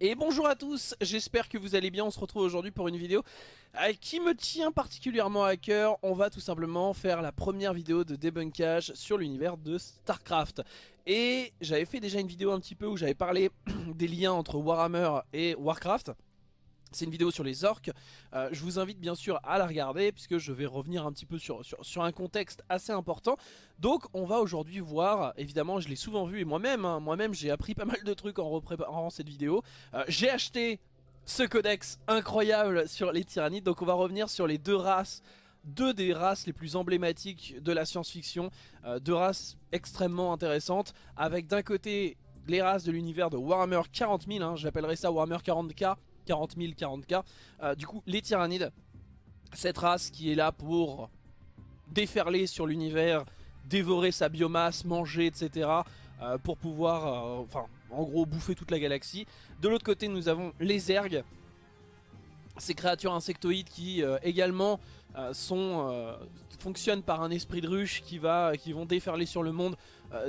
Et bonjour à tous, j'espère que vous allez bien, on se retrouve aujourd'hui pour une vidéo euh, qui me tient particulièrement à cœur. On va tout simplement faire la première vidéo de débunkage sur l'univers de Starcraft. Et j'avais fait déjà une vidéo un petit peu où j'avais parlé des liens entre Warhammer et Warcraft. C'est une vidéo sur les orques, euh, je vous invite bien sûr à la regarder puisque je vais revenir un petit peu sur, sur, un contexte assez important. Donc on va aujourd'hui voir, évidemment je l'ai souvent vu et moi-même, hein, moi-même j'ai appris pas mal de trucs en repréparant cette vidéo. Euh, j'ai acheté ce codex incroyable sur les tyrannides, donc on va revenir sur les deux races deux des races les plus emblématiques de la science-fiction, euh, deux races extrêmement intéressantes, avec d'un côté les races de l'univers de Warhammer 40 000, hein, ça Warhammer 40k, 40 000, 40k. du coup, les tyrannides, cette race qui est là pour déferler sur l'univers, dévorer sa biomasse, manger, etc. Euh, pour pouvoir, euh, enfin, en gros, bouffer toute la galaxie. De l'autre côté, nous avons les ergs, ces créatures insectoïdes qui euh, également sont, fonctionnent par un esprit de ruche qui, va, qui vont déferler sur le monde,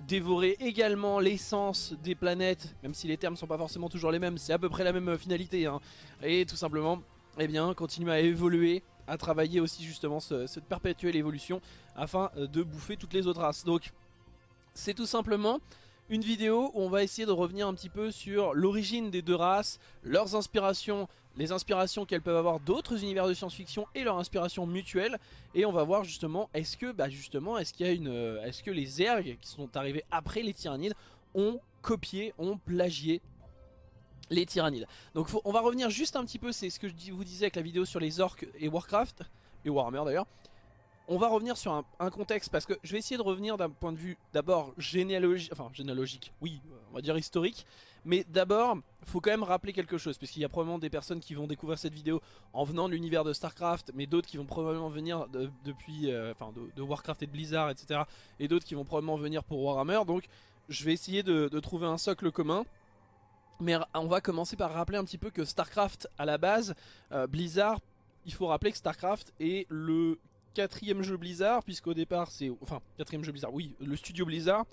dévorer également l'essence des planètes, même si les termes sont pas forcément toujours les mêmes, c'est à peu près la même finalité, hein. et tout simplement, eh bien, continuer à évoluer, à travailler aussi justement cette perpétuelle évolution afin de bouffer toutes les autres races. Donc, c'est tout simplement une vidéo où on va essayer de revenir un petit peu sur l'origine des deux races, leurs inspirations, les inspirations qu'elles peuvent avoir d'autres univers de science-fiction et leurs inspirations mutuelles. Et on va voir justement, est-ce que, bah justement, est-ce qu'il y a une, euh, est-ce que les ergs qui sont arrivés après les tyrannides ont copié, ont plagié les tyrannides. Donc on va revenir juste un petit peu, c'est ce que je vous disais avec la vidéo sur les orques et Warcraft, et Warhammer d'ailleurs. On va revenir sur un, contexte parce que je vais essayer de revenir d'un point de vue d'abord généalogique, enfin généalogique, oui, on va dire historique. Mais d'abord, faut quand même rappeler quelque chose parce qu'il y a probablement des personnes qui vont découvrir cette vidéo en venant de l'univers de Starcraft, mais d'autres qui vont probablement venir depuis, euh, enfin de, Warcraft et de Blizzard, etc. Et d'autres qui vont probablement venir pour Warhammer. Donc, je vais essayer de, trouver un socle commun. Mais on va commencer par rappeler un petit peu que Starcraft à la base, euh, Blizzard, il faut rappeler que Starcraft est le quatrième jeu Blizzard, puisqu'au départ c'est... Enfin, quatrième jeu Blizzard, oui, le studio Blizzard.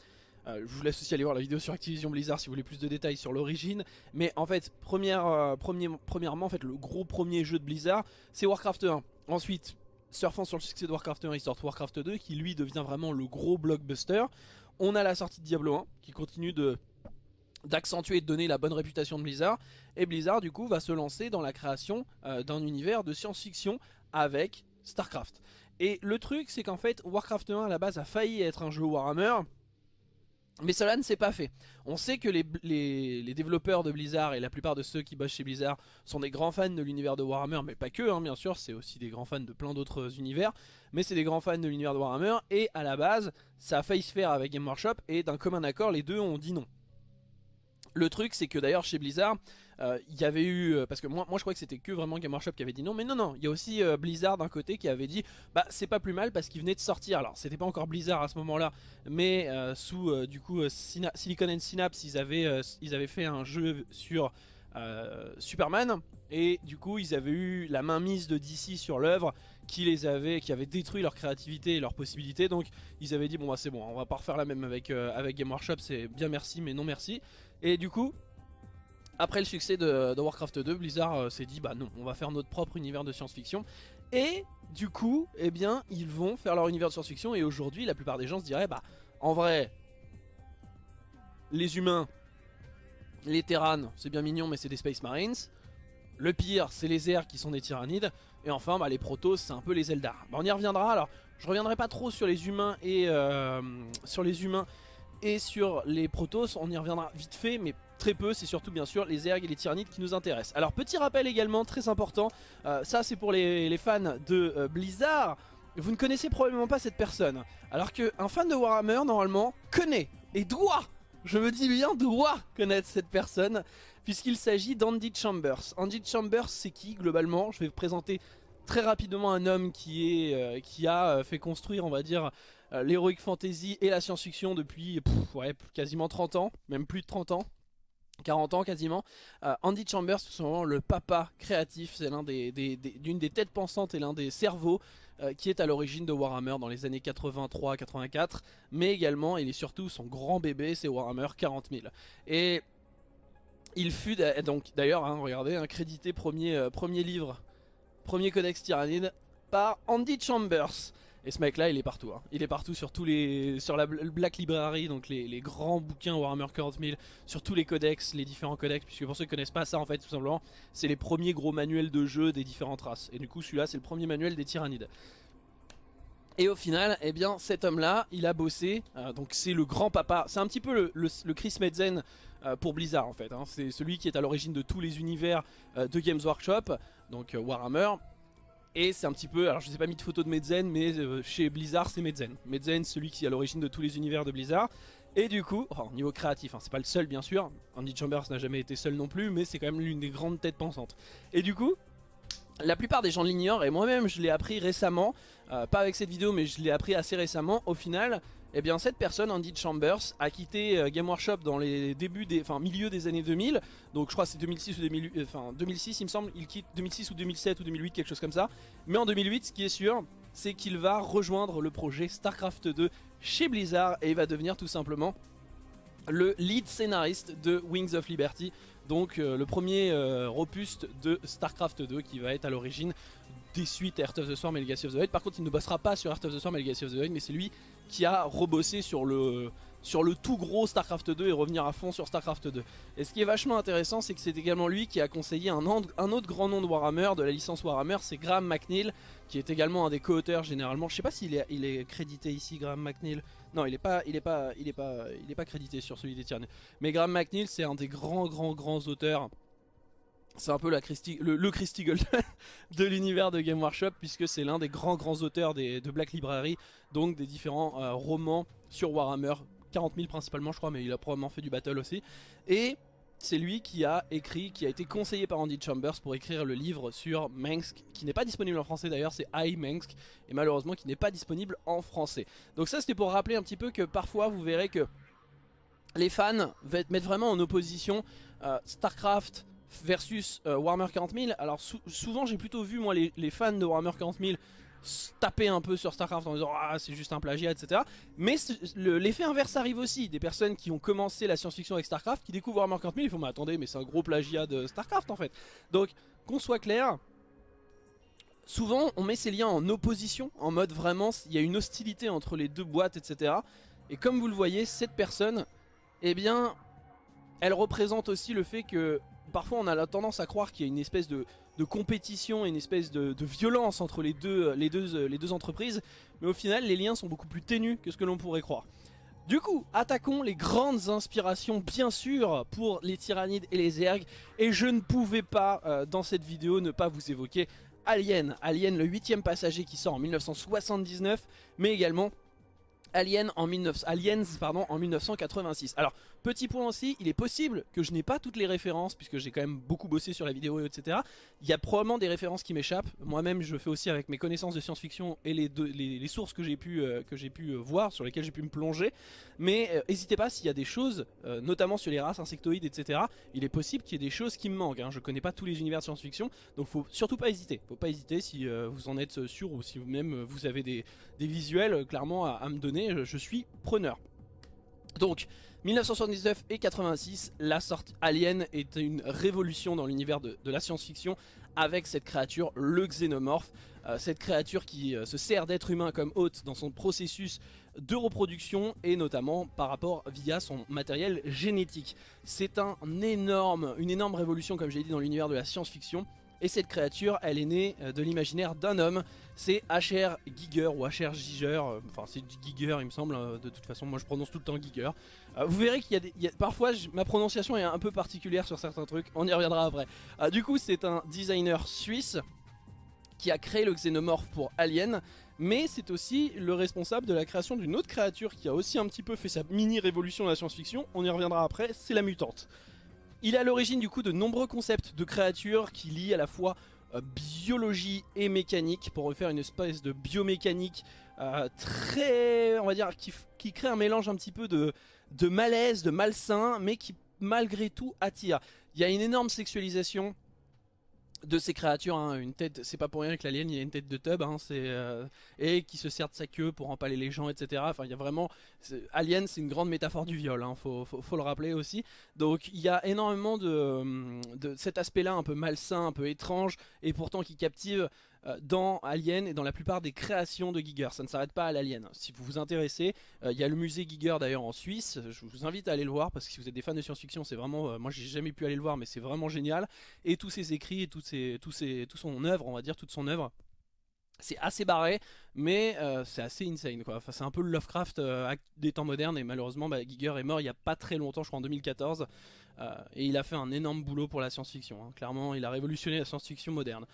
Euh, je vous laisse aussi aller voir la vidéo sur Activision Blizzard si vous voulez plus de détails sur l'origine. Mais en fait, euh, premièrement, en le gros premier jeu de Blizzard, c'est Warcraft 1. Ensuite, surfant sur le succès de Warcraft 1, ils sortent Warcraft 2, qui lui devient vraiment le gros blockbuster. On a la sortie de Diablo 1, qui continue d'accentuer et de donner la bonne réputation de Blizzard. Et Blizzard, du coup, va se lancer dans la création euh, d'un univers de science-fiction avec StarCraft. Et le truc c'est qu'en fait Warcraft 1 à la base a failli être un jeu Warhammer mais cela ne s'est pas fait. On sait que les, développeurs de Blizzard et la plupart de ceux qui bossent chez Blizzard sont des grands fans de l'univers de Warhammer, mais pas que, hein, bien sûr, c'est aussi des grands fans de plein d'autres univers, mais c'est des grands fans de l'univers de Warhammer, et à la base, ça a failli se faire avec Game Workshop, et d'un commun accord, les deux ont dit non. Le truc c'est que d'ailleurs chez Blizzard il y avait eu, euh, parce que moi, moi je crois que c'était que vraiment Game Workshop qui avait dit non, mais non non, il y a aussi euh, Blizzard d'un côté qui avait dit bah c'est pas plus mal parce qu'il venait de sortir, alors c'était pas encore Blizzard à ce moment là, mais sous du coup Silicon and Synapse ils avaient, ils avaient fait un jeu sur Superman. Et du coup ils avaient eu la main mise de DC sur l'œuvre qui les avait, qui avait détruit leur créativité et leurs possibilités. Donc ils avaient dit bon bah c'est bon on va pas refaire la même avec, avec Game Workshop c'est bien merci mais non merci. Et du coup, après le succès de, Warcraft 2, Blizzard euh, s'est dit bah non, on va faire notre propre univers de science-fiction. Et du coup, eh bien, ils vont faire leur univers de science-fiction et aujourd'hui, la plupart des gens se diraient bah en vrai, les humains, les Terrans, c'est bien mignon mais c'est des Space Marines. Le pire, c'est les airs qui sont des tyrannides. Et enfin, bah, les Protoss, c'est un peu les Eldar. Bah, on y reviendra. Alors, je reviendrai pas trop sur les humains et euh, sur les humains et sur les Protoss, on y reviendra vite fait, mais très peu, c'est surtout bien sûr les Ergs et les Tyrannides qui nous intéressent. Alors petit rappel également, très important, euh, ça c'est pour les, fans de euh, Blizzard, vous ne connaissez probablement pas cette personne. Alors qu'un fan de Warhammer, normalement, connaît et doit, je me dis bien doit connaître cette personne, puisqu'il s'agit d'Andy Chambers. Andy Chambers c'est qui globalement? Je vais vous présenter très rapidement un homme qui, est, euh, qui a fait construire, on va dire, euh, l'heroic fantasy et la science-fiction depuis ouais, quasiment 30 ans, même plus de 30 ans. 40 ans quasiment. Euh, Andy Chambers, tout simplement le papa créatif, c'est l'un des, têtes pensantes et l'un des cerveaux euh, qui est à l'origine de Warhammer dans les années 83-84, mais également, il est surtout son grand bébé, c'est Warhammer 40 000. Et il fut donc d'ailleurs, hein, regardez, un crédité premier, euh, premier livre, premier codex tyrannide par Andy Chambers. Et ce mec là il est partout, hein. il est partout sur tous les sur la Black Library, donc les, grands bouquins Warhammer 40 000, sur tous les codex, les différents codex, puisque pour ceux qui connaissent pas ça en fait tout simplement, c'est les premiers gros manuels de jeu des différentes races. Et du coup celui-là c'est le premier manuel des tyrannides. Et au final, eh bien, cet homme-là, il a bossé, euh, donc c'est le grand papa, c'est un petit peu le, Chris Metzen euh, pour Blizzard en fait, hein. c'est celui qui est à l'origine de tous les univers euh, de Games Workshop, donc Warhammer, et c'est un petit peu, alors je ne sais pas mis de photo de Medzen, mais euh, chez Blizzard c'est Medzen. Medzen, celui qui est à l'origine de tous les univers de Blizzard. Et du coup, au niveau créatif, hein, c'est pas le seul bien sûr, Andy Chambers n'a jamais été seul non plus, mais c'est quand même l'une des grandes têtes pensantes. Et du coup, la plupart des gens l'ignorent, et moi-même je l'ai appris récemment, euh, pas avec cette vidéo mais je l'ai appris assez récemment, au final, eh bien cette personne, Andy Chambers, a quitté euh, Game Workshop dans les débuts des, enfin milieu des années 2000. Donc je crois c'est 2006 ou 2008, euh, enfin 2006 il me semble, il quitte 2006 ou 2007 ou 2008 quelque chose comme ça. Mais en 2008, ce qui est sûr, c'est qu'il va rejoindre le projet StarCraft 2 chez Blizzard et il va devenir tout simplement le lead scénariste de Wings of Liberty, donc euh, le premier robuste de StarCraft 2 qui va être à l'origine des suites Heart of the Storm et Legacy of the Void. Par contre il ne bossera pas sur Heart of the Storm et Legacy of the Void mais c'est lui qui a rebossé sur le, sur le tout gros StarCraft 2 et revenir à fond sur StarCraft 2. Et ce qui est vachement intéressant, c'est que c'est également lui qui a conseillé un, autre grand nom de Warhammer, de la licence Warhammer, c'est Graham McNeil, qui est également un des co-auteurs généralement. Je sais pas s'il est, il est crédité ici, Graham McNeil. Non, il est pas, pas, crédité sur celui des Tyrannies. Mais Graham McNeil, c'est un des grands, grands, grands auteurs c'est un peu la le, Christy Golden de l'univers de Game Workshop puisque c'est l'un des grands grands auteurs de Black Library, donc des différents euh, romans sur Warhammer, 40 000 principalement je crois mais il a probablement fait du battle aussi. Et c'est lui qui a écrit, qui a été conseillé par Andy Chambers pour écrire le livre sur Mengsk, qui n'est pas disponible en français d'ailleurs, c'est I Mengsk, et malheureusement qui n'est pas disponible en français. Donc ça c'était pour rappeler un petit peu que parfois vous verrez que les fans mettent vraiment en opposition euh, StarCraft, versus euh, Warhammer 40 000. Alors souvent j'ai plutôt vu moi les, fans de Warhammer 40 000 taper un peu sur Starcraft en disant ah c'est juste un plagiat etc. Mais l'effet inverse arrive aussi, des personnes qui ont commencé la science-fiction avec Starcraft qui découvrent Warhammer 40 000 ils font mais attendez mais c'est un gros plagiat de Starcraft en fait. Donc qu'on soit clair, souvent on met ces liens en opposition, en mode vraiment il y a une hostilité entre les deux boîtes etc. Et comme vous le voyez cette personne, eh bien elle représente aussi le fait que parfois on a la tendance à croire qu'il y a une espèce de, compétition une espèce de, violence entre les deux, les, deux, entreprises, mais au final les liens sont beaucoup plus ténus que ce que l'on pourrait croire. Du coup, attaquons les grandes inspirations bien sûr pour les tyrannides et les ergs, et je ne pouvais pas euh, dans cette vidéo ne pas vous évoquer Alien, Alien le huitième passager qui sort en 1979, mais également Alien en 19... Aliens en 1986. Alors, petit point aussi, il est possible que je n'ai pas toutes les références, puisque j'ai quand même beaucoup bossé sur la vidéo, etc. Il y a probablement des références qui m'échappent. Moi-même, je fais aussi avec mes connaissances de science-fiction et les, sources que j'ai pu, euh, euh, voir, sur lesquelles j'ai pu me plonger. Mais euh, n'hésitez pas s'il y a des choses, notamment sur les races insectoïdes, etc. Il est possible qu'il y ait des choses qui me manquent. Hein. Je connais pas tous les univers de science-fiction, donc faut surtout pas hésiter. Faut pas hésiter si vous en êtes sûr ou si vous-même vous avez des, visuels clairement à me donner je suis preneur. Donc, 1979 et 86, la sorte Alien est une révolution dans l'univers de, la science-fiction avec cette créature, le xénomorphe. Euh, cette créature qui euh, se sert d'être humain comme hôte dans son processus de reproduction et notamment par rapport via son matériel génétique. C'est un énorme, une énorme révolution comme j'ai dit dans l'univers de la science-fiction et cette créature, elle est née euh, de l'imaginaire d'un homme, c'est H.R. Giger ou H.R. Giger, euh, enfin c'est Giger il me semble, euh, de toute façon moi je prononce tout le temps Giger. vous verrez qu'il y a, parfois ma prononciation est un peu particulière sur certains trucs, on y reviendra après. du coup c'est un designer suisse qui a créé le xénomorphe pour Alien, mais c'est aussi le responsable de la création d'une autre créature qui a aussi un petit peu fait sa mini révolution dans la science-fiction, on y reviendra après, c'est la mutante. Il est à l'origine du coup de nombreux concepts de créatures qui lient à la fois euh, biologie et mécanique pour refaire une espèce de biomécanique euh, très, on va dire, qui, crée un mélange un petit peu de, de malaise, de malsain, mais qui malgré tout attire. Il y a une énorme sexualisation de ces créatures, hein, une tête, c'est pas pour rien que l'alien il a une tête de tub, hein, euh, et qui se sert de sa queue pour empaler les gens, etc. Il y a vraiment, Alien, c'est une grande métaphore du viol, hein, faut, le rappeler aussi. Donc, il y a énormément de, de cet aspect-là, un peu malsain, un peu étrange, et pourtant qui captive euh, dans Alien et dans la plupart des créations de Giger. Ça ne s'arrête pas à l'Alien. Si vous vous intéressez, euh, il y a le musée Giger d'ailleurs en Suisse. Je vous invite à aller le voir parce que si vous êtes des fans de science-fiction, c'est vraiment, euh, moi j'ai jamais pu aller le voir, mais c'est vraiment génial. Et tous ses écrits et tous ses, tous ses, tout son œuvre, on va dire toute son œuvre. C'est assez barré, mais c'est assez insane. Enfin, c'est un peu le Lovecraft des temps modernes et malheureusement bah, Giger est mort il n'y a pas très longtemps, je crois en 2014. et il a fait un énorme boulot pour la science-fiction. Hein. Clairement, il a révolutionné la science-fiction moderne.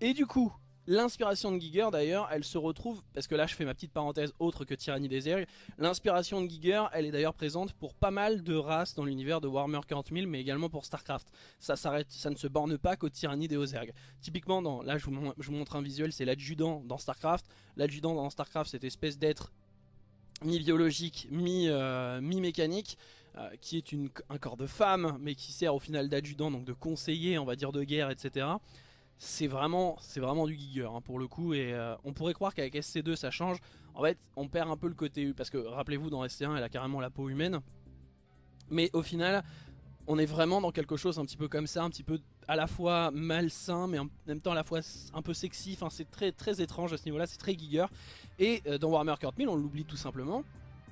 et du coup, L'inspiration de Giger d'ailleurs, elle se retrouve, parce que là je fais ma petite parenthèse autre que Tyrannie des Zerg, l'inspiration de Giger, elle est d'ailleurs présente pour pas mal de races dans l'univers de Warhammer 40 000, mais également pour Starcraft. Ça s'arrête, ça ne se borne pas qu'aux Tyrannies des Ozerg. Typiquement, dans, là je vous, montre un visuel, c'est l'adjudant dans Starcraft. L'adjudant dans Starcraft, cette espèce d'être mi-biologique, euh, mi-mécanique, euh, qui est un corps de femme, mais qui sert au final d'adjudant, donc de conseiller, on va dire, de guerre, etc c'est vraiment, vraiment du Giger hein, pour le coup et euh, on pourrait croire qu'avec SC2 ça change. En fait on perd un peu le côté U parce que rappelez-vous dans SC1 elle a carrément la peau humaine. Mais au final on est vraiment dans quelque chose un petit peu comme ça un petit peu à la fois malsain mais en même temps à la fois un peu sexy. Enfin c'est très très étrange à ce niveau là c'est très Giger et euh, dans Warhammer 40 on l'oublie tout simplement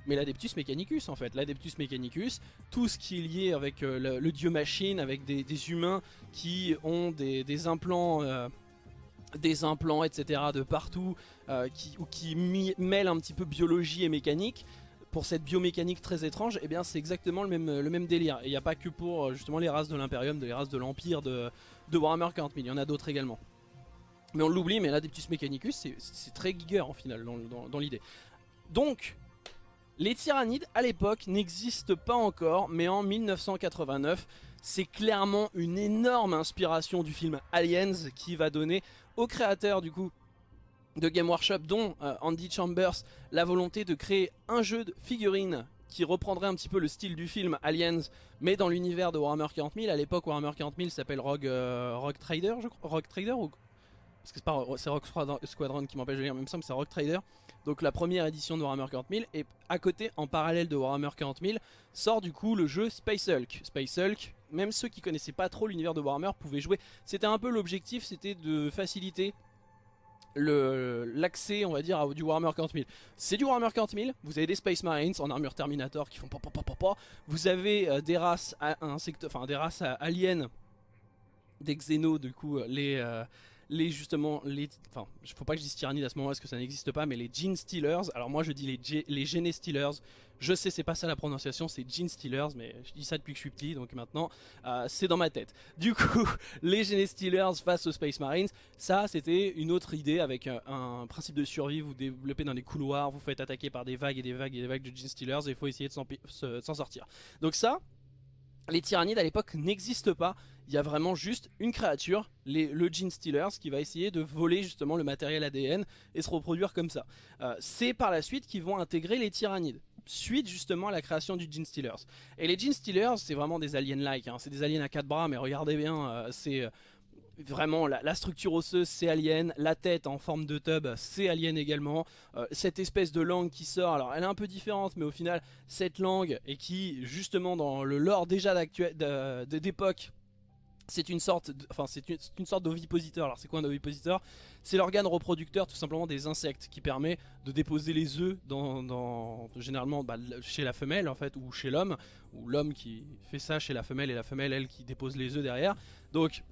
mais l'Adeptus Mechanicus en fait. L'Adeptus Mechanicus, tout ce qui est lié avec euh, le, dieu machine, avec des, humains qui ont des, implants... Euh, des implants etc de partout euh, qui, ou qui mêlent un petit peu biologie et mécanique. Pour cette biomécanique très étrange eh bien c'est exactement le même, le même délire. Et il n'y a pas que pour justement les races de l'impérium, les races de l'empire de, Warhammer 40 000, il y en a d'autres également. Mais on l'oublie mais l'Adeptus Mechanicus c'est très giger en final dans l'idée. Donc les tyrannides à l'époque n'existent pas encore, mais en 1989, c'est clairement une énorme inspiration du film Aliens qui va donner au créateur du coup de Game Workshop, dont euh, Andy Chambers, la volonté de créer un jeu de figurines qui reprendrait un petit peu le style du film Aliens, mais dans l'univers de Warhammer 40 000. À l'époque, Warhammer 40 000 s'appelle Rogue, euh, Rogue Trader, je crois. Rogue Trader ou... Parce que c'est pas Rogue Squadron qui m'empêche de lire, même ça, c'est Rogue Trader. Donc la première édition de Warhammer 40 000 et à côté en parallèle de Warhammer 40 000 sort du coup le jeu Space Hulk. Space Hulk, même ceux qui connaissaient pas trop l'univers de Warhammer pouvaient jouer. C'était un peu l'objectif, c'était de faciliter l'accès on va dire à du Warhammer 40 000 c'est du Warhammer 40 000 vous avez des Space Marines en armure Terminator qui font pa vous avez euh, des races enfin des races aliens des xénos du coup les euh, les justement, les, enfin, faut pas que je dise tyrannie à ce moment parce que ça n'existe pas, mais les Gene Stealers, alors moi je dis les, les Gene Stealers, je sais c'est pas ça la prononciation, c'est Gene Stealers, mais je dis ça depuis que je suis petit, donc maintenant euh, c'est dans ma tête. Du coup, les Gene Stealers face aux Space Marines, ça c'était une autre idée avec un, principe de survie, vous développez dans les couloirs, vous faites attaquer par des vagues et des vagues et des vagues de Gene Stealers et il faut essayer de s'en sortir. Donc ça, les tyrannides à l'époque n'existent pas, il y a vraiment juste une créature, le Gene Stealers, qui va essayer de voler justement le matériel ADN et se reproduire comme ça. Euh, c'est par la suite qu'ils vont intégrer les tyrannides suite justement à la création du Gene Stealers. Et les Gene Stealers, c'est vraiment des aliens-like, hein. c'est des aliens à quatre bras, mais regardez bien, euh, c'est euh, vraiment la, structure osseuse c'est alien, la tête en forme de tub c'est alien également, euh, cette espèce de langue qui sort, alors elle est un peu différente mais au final cette langue et qui justement dans le lore déjà d'époque c'est une sorte, enfin c'est une, sorte d'ovipositeur. Alors c'est quoi un ovipositeur? C'est l'organe reproducteur tout simplement des insectes qui permet de déposer les œufs dans, généralement bah, chez la femelle en fait ou chez l'homme ou l'homme qui fait ça chez la femelle et la femelle elle qui dépose les œufs derrière. Donc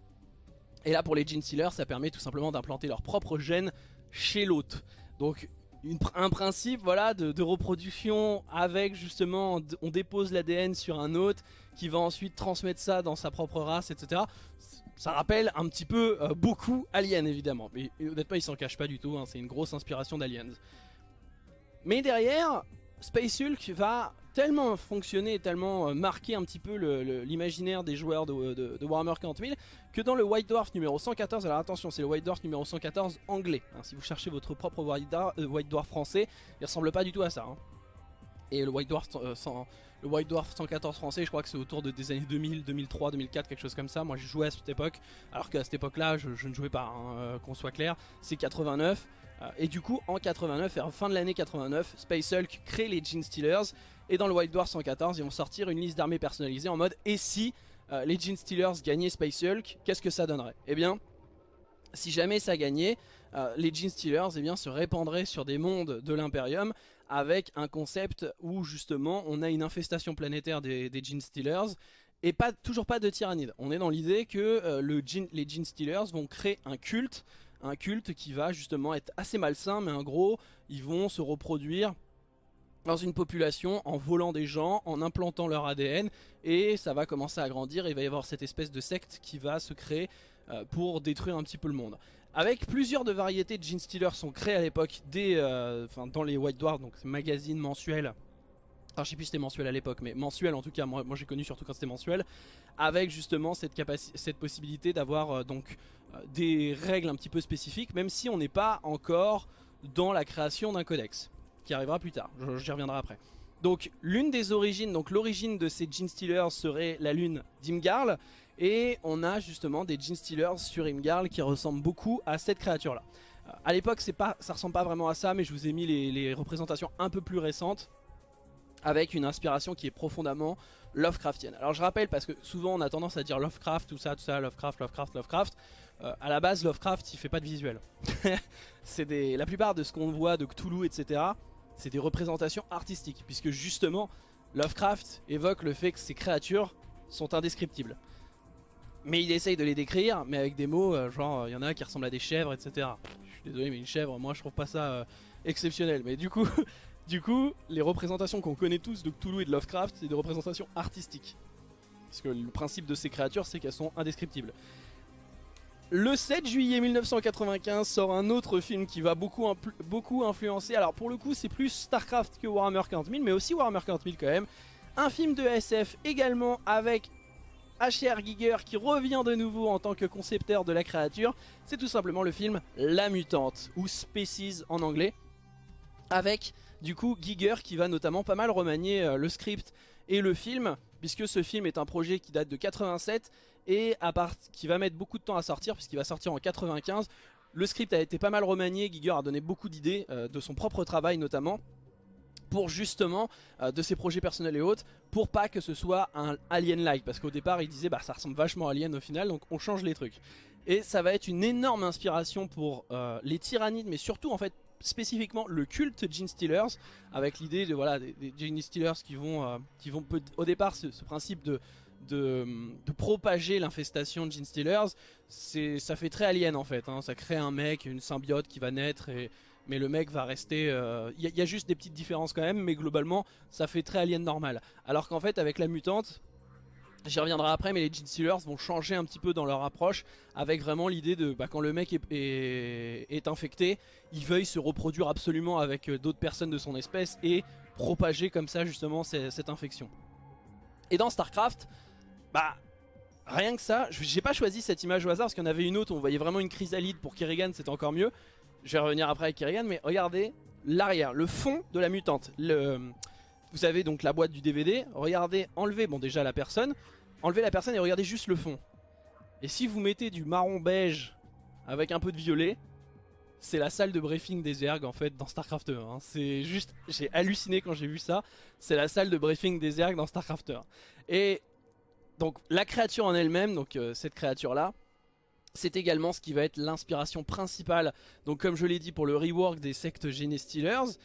et là pour les gene stealers ça permet tout simplement d'implanter leur propre gène chez l'hôte. Donc un principe voilà de, reproduction avec justement on dépose l'ADN sur un hôte qui va ensuite transmettre ça dans sa propre race etc. Ça rappelle un petit peu euh, beaucoup Alien évidemment mais honnêtement il s'en cache pas du tout hein, c'est une grosse inspiration d'Aliens. Mais derrière Space Hulk va tellement fonctionné, tellement euh, marqué un petit peu l'imaginaire des joueurs de, Warhammer 40 000 que dans le White Dwarf numéro 114, alors attention c'est le White Dwarf numéro 114 anglais, hein. si vous cherchez votre propre White Dwarf, euh, White Dwarf français, il ressemble pas du tout à ça. Hein. Et le White Dwarf, euh, le White Dwarf 114 français, je crois que c'est autour de, des années 2000, 2003, 2004, quelque chose comme ça. Moi j'ai joué à cette époque, alors qu'à cette époque-là, je, ne jouais pas, hein, qu'on soit clair. C'est 89. Euh, et du coup, en 89, et en fin de l'année 89, Space Hulk crée les Gene Stealers. Et dans le White Dwarf 114, ils vont sortir une liste d'armées personnalisées en mode et si les Gene Stealers gagnaient Space Hulk, qu'est-ce que ça donnerait? Eh bien, si jamais ça gagnait, les Gene Stealers eh bien, se répandraient sur des mondes de l'Imperium avec un concept où justement on a une infestation planétaire des, des Gene Stealers et pas, toujours pas de tyrannide. On est dans l'idée que euh, le les Stealers vont créer un culte, un culte qui va justement être assez malsain, mais en gros, ils vont se reproduire dans une population en volant des gens, en implantant leur ADN, et ça va commencer à grandir, et il va y avoir cette espèce de secte qui va se créer euh, pour détruire un petit peu le monde. Avec plusieurs de variétés de Gene Stealers sont créés à l'époque euh, dans les White Dwarfs, donc magazines mensuels. Alors je sais plus si c'était mensuel à l'époque, mais mensuel en tout cas, moi, j'ai connu surtout quand c'était mensuel, avec justement cette, cette possibilité d'avoir euh, donc des règles un petit peu spécifiques, même si on n'est pas encore dans la création d'un codex, qui arrivera plus tard, j'y reviendrai après. Donc l'une des origines, donc l'origine de ces Gene Stealers serait la lune d'Imgarl, et on a justement des Gene Stealers sur Imgarl qui ressemblent beaucoup à cette créature là. A euh, à l'époque pas, ça ressemble pas vraiment à ça mais je vous ai mis les, représentations un peu plus récentes avec une inspiration qui est profondément Lovecraftienne. Alors je rappelle parce que souvent on a tendance à dire Lovecraft, tout ça, tout ça, Lovecraft, Lovecraft, Lovecraft. Euh, à la base Lovecraft il fait pas de visuel. des, la plupart de ce qu'on voit de Cthulhu etc. C'est des représentations artistiques puisque justement Lovecraft évoque le fait que ces créatures sont indescriptibles. Mais il essaye de les décrire, mais avec des mots, euh, genre, il y en a qui ressemblent à des chèvres, etc. Je suis désolé, mais une chèvre, moi je trouve pas ça euh, exceptionnel. Mais du coup, du coup, les représentations qu'on connaît tous de Cthulhu et de Lovecraft, c'est des représentations artistiques. Parce que le principe de ces créatures, c'est qu'elles sont indescriptibles. Le 7 juillet 1995 sort un autre film qui va beaucoup, influencer. Alors pour le coup, c'est plus StarCraft que Warhammer 40 mais aussi Warhammer 40 quand même. Un film de SF également avec H.R. Giger qui revient de nouveau en tant que concepteur de la créature, c'est tout simplement le film La Mutante, ou Species en anglais, avec du coup Giger qui va notamment pas mal remanier euh, le script et le film, puisque ce film est un projet qui date de 87 et qui va mettre beaucoup de temps à sortir, puisqu'il va sortir en 95. Le script a été pas mal remanié, Giger a donné beaucoup d'idées, euh, de son propre travail notamment, pour justement euh, de ses projets personnels et autres pour pas que ce soit un Alien-like parce qu'au départ il disait bah ça ressemble vachement à Alien au final donc on change les trucs et ça va être une énorme inspiration pour euh, les tyrannides mais surtout en fait spécifiquement le culte Gene Stealers avec l'idée de voilà des, Gene Stealers qui vont qui vont au départ ce, principe de de, propager l'infestation de Gene Stealers, ça fait très alien en fait, hein. ça crée un mec, une symbiote qui va naître et, mais le mec va rester... Il euh, y, a juste des petites différences quand même, mais globalement, ça fait très alien normal. Alors qu'en fait, avec la mutante, J'y reviendrai après, mais les Gene Stealers vont changer un petit peu dans leur approche avec vraiment l'idée de bah, quand le mec est, est, infecté, il veuille se reproduire absolument avec euh, d'autres personnes de son espèce et propager comme ça justement cette infection. Et dans Starcraft, bah rien que ça, j'ai pas choisi cette image au hasard parce qu'il y en avait une autre, on voyait vraiment une chrysalide pour Kerrigan, c'était encore mieux. Je vais revenir après avec Kerrigan, mais regardez l'arrière, le fond de la mutante. Vous avez donc la boîte du DVD, regardez, enlevez, bon déjà la personne, enlevez la personne et regardez juste le fond. Et si vous mettez du marron beige avec un peu de violet, c'est la salle de briefing des Zerg en fait dans Starcraft 1. Hein. C'est juste, j'ai halluciné quand j'ai vu ça. C'est la salle de briefing des Zerg dans Starcraft 1. Et donc la créature en elle-même, donc euh, cette créature là, c'est également ce qui va être l'inspiration principale, donc comme je l'ai dit pour le rework des sectes Genestealers,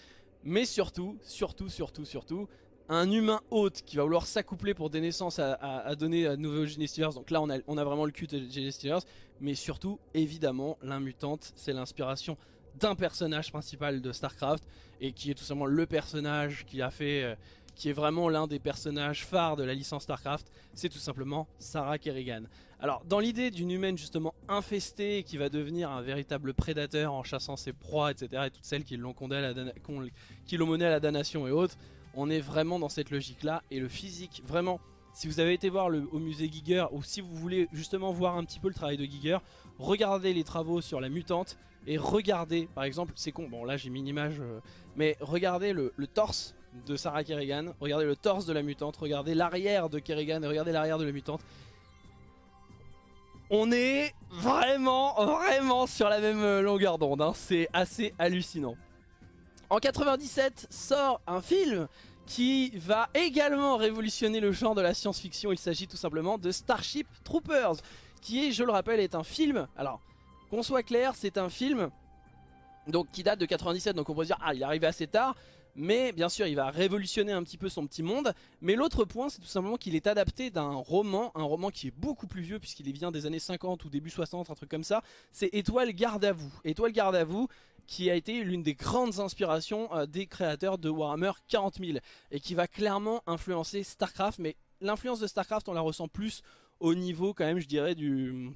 mais surtout, surtout, surtout, surtout, un humain hôte qui va vouloir s'accoupler pour des naissances à, donner à de nouveaux Genestealers, donc là on a, vraiment le culte de Genestealers, mais surtout, évidemment, l'inmutante, c'est l'inspiration d'un personnage principal de Starcraft, et qui est tout simplement le personnage qui a fait... Euh, qui est vraiment l'un des personnages phares de la licence StarCraft, c'est tout simplement Sarah Kerrigan. Alors dans l'idée d'une humaine justement infestée qui va devenir un véritable prédateur en chassant ses proies etc et toutes celles qui l'ont mené à la damnation et autres, on est vraiment dans cette logique là et le physique vraiment si vous avez été voir au musée Giger ou si vous voulez justement voir un petit peu le travail de Giger, regardez les travaux sur la mutante et regardez par exemple, c'est con, bon là j'ai mis une image, euh, mais regardez le torse de Sarah Kerrigan, regardez le torse de la mutante, regardez l'arrière de Kerrigan et regardez l'arrière de la mutante. On est vraiment, vraiment sur la même euh, longueur d'onde, hein. c'est assez hallucinant. En 97 sort un film qui va également révolutionner le genre de la science-fiction. Il s'agit tout simplement de Starship Troopers, qui je le rappelle, est un film. Alors, qu'on soit clair, c'est un film donc qui date de 97, donc on peut dire ah il est arrivé assez tard, mais bien sûr il va révolutionner un petit peu son petit monde. Mais l'autre point c'est tout simplement qu'il est adapté d'un roman, un roman qui est beaucoup plus vieux puisqu'il vient des années 50 ou début 60, un truc comme ça. C'est Étoile garde à vous. Étoile garde à vous qui a été l'une des grandes inspirations euh, des créateurs de Warhammer 40 000 et qui va clairement influencer Starcraft. Mais l'influence de Starcraft on la ressent plus au niveau quand même je dirais du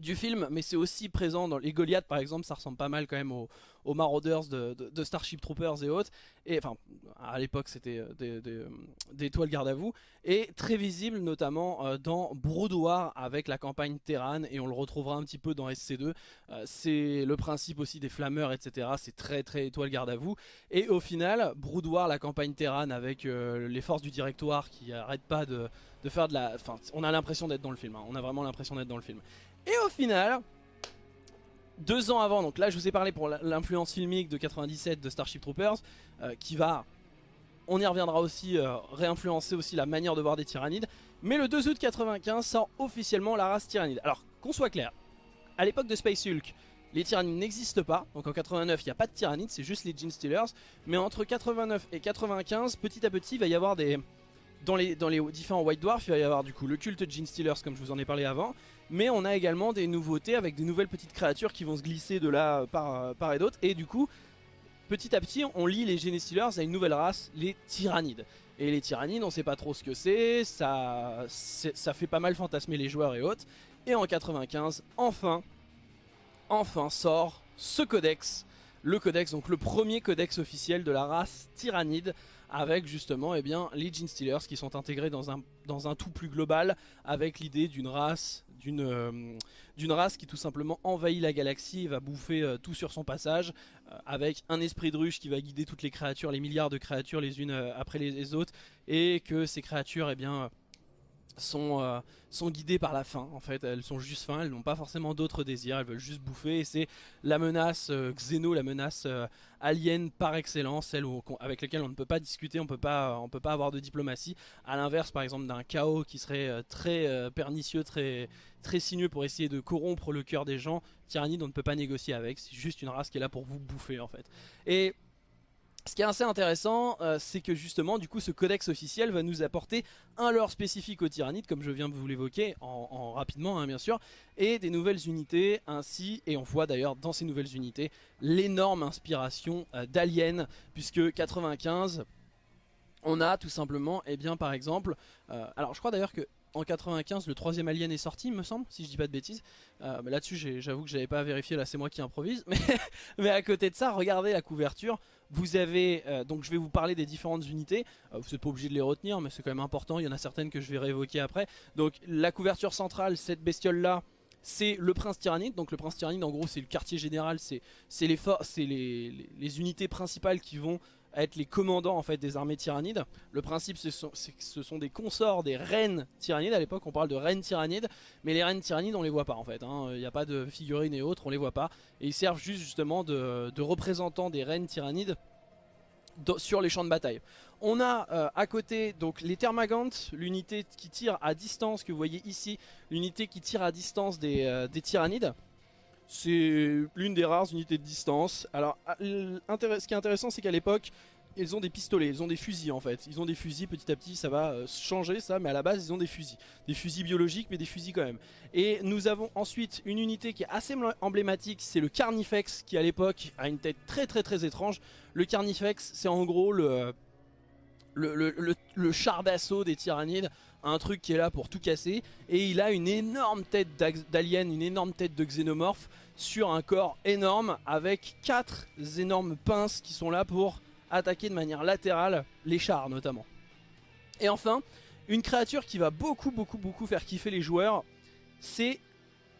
du film, mais c'est aussi présent dans les Goliaths par exemple, ça ressemble pas mal quand même aux, Marauders de, Starship Troopers et autres, et enfin à l'époque c'était euh, des, euh, des, toiles garde à vous, et très visible notamment euh, dans Broudoir avec la campagne Terran, et on le retrouvera un petit peu dans SC2, c'est le principe aussi des flammeurs etc, c'est très très étoile garde à vous, et au final Broudoir, la campagne Terran avec les forces du directoire qui arrêtent pas de, faire de la... Enfin on a l'impression d'être dans le film, hein. on a vraiment l'impression d'être dans le film. Et au final, deux ans avant, donc là je vous ai parlé pour l'influence filmique de 97 de Starship Troopers, euh, qui va, on y reviendra aussi, euh, réinfluencer aussi la manière de voir des tyrannides. Mais le 2 août 95 sort officiellement la race tyrannide. Alors qu'on soit clair, à l'époque de Space Hulk, les tyrannides n'existent pas, donc en 89 il n'y a pas de tyrannides, c'est juste les Gene Stealers. Mais entre 89 et 95, petit à petit il va y avoir des... Dans les, dans les différents White Dwarfs, il va y avoir du coup le culte Gene Stealers comme je vous en ai parlé avant, mais on a également des nouveautés avec des nouvelles petites créatures qui vont se glisser de là par, par et d'autre. Et du coup, petit à petit, on lit les Genestealers à une nouvelle race, les Tyrannides. Et les Tyrannides, on sait pas trop ce que c'est, ça, ça fait pas mal fantasmer les joueurs et autres. Et en 95, enfin, enfin sort ce codex. Le codex, donc le premier codex officiel de la race Tyrannide avec justement eh bien, les Genestealers qui sont intégrés dans un, dans un tout plus global avec l'idée d'une race euh, d'une race qui tout simplement envahit la galaxie et va bouffer euh, tout sur son passage euh, avec un esprit de ruche qui va guider toutes les créatures, les milliards de créatures les unes après les, autres et que ces créatures eh bien sont, euh, guidées par la faim en fait, elles sont juste faim, elles n'ont pas forcément d'autres désirs, elles veulent juste bouffer et c'est la menace euh, Xeno, la menace euh, alien par excellence, celle avec laquelle on ne peut pas discuter, on peut pas, on peut pas avoir de diplomatie, à l'inverse par exemple d'un chaos qui serait très pernicieux, très, sinueux pour essayer de corrompre le cœur des gens, Tyrannide on ne peut pas négocier avec, c'est juste une race qui est là pour vous bouffer en fait. Et ce qui est assez intéressant, euh, c'est que justement, du coup, ce codex officiel va nous apporter un lore spécifique aux tyrannides, comme je viens de vous l'évoquer, en, rapidement, hein, bien sûr, et des nouvelles unités ainsi, et on voit d'ailleurs dans ces nouvelles unités, l'énorme inspiration euh, d'Alien, puisque 95, on a tout simplement, et eh bien par exemple, euh, alors je crois d'ailleurs que en 95 le troisième Alien est sorti me semble si je dis pas de bêtises. Là dessus j'avoue que j'avais pas vérifié là c'est moi qui improvise mais, à côté de ça regardez la couverture vous avez euh, donc je vais vous parler des différentes unités. Euh, vous n'êtes pas obligé de les retenir mais c'est quand même important. Il y en a certaines que je vais réévoquer après. Donc la couverture centrale cette bestiole là c'est le prince tyrannide, donc le prince tyrannide en gros c'est le quartier général, c'est les, les, les unités principales qui vont être les commandants en fait des armées tyrannides. Le principe c'est que ce sont des consorts des reines tyrannides, à l'époque on parle de reines tyrannides, mais les reines tyrannides on les voit pas en fait, hein. il n'y a pas de figurines et autres, on les voit pas, et ils servent juste justement de, représentants des reines tyrannides sur les champs de bataille. On a euh, à côté donc les Thermagantes, l'unité qui tire à distance que vous voyez ici, l'unité qui tire à distance des, euh, des tyrannides. C'est l'une des rares unités de distance. Alors, ah, ce qui est intéressant, c'est qu'à l'époque, ils ont des pistolets, ils ont des fusils en fait. Ils ont des fusils, petit à petit ça va euh, changer ça, mais à la base ils ont des fusils. Des fusils biologiques, mais des fusils quand même. Et nous avons ensuite une unité qui est assez emblématique, c'est le Carnifex, qui à l'époque a une tête très très très étrange. Le Carnifex, c'est en gros le, le, le char d'assaut des tyrannides un truc qui est là pour tout casser et il a une énorme tête d'alien, une énorme tête de xénomorphe sur un corps énorme avec quatre énormes pinces qui sont là pour attaquer de manière latérale les chars notamment. Et enfin, une créature qui va beaucoup beaucoup beaucoup faire kiffer les joueurs, c'est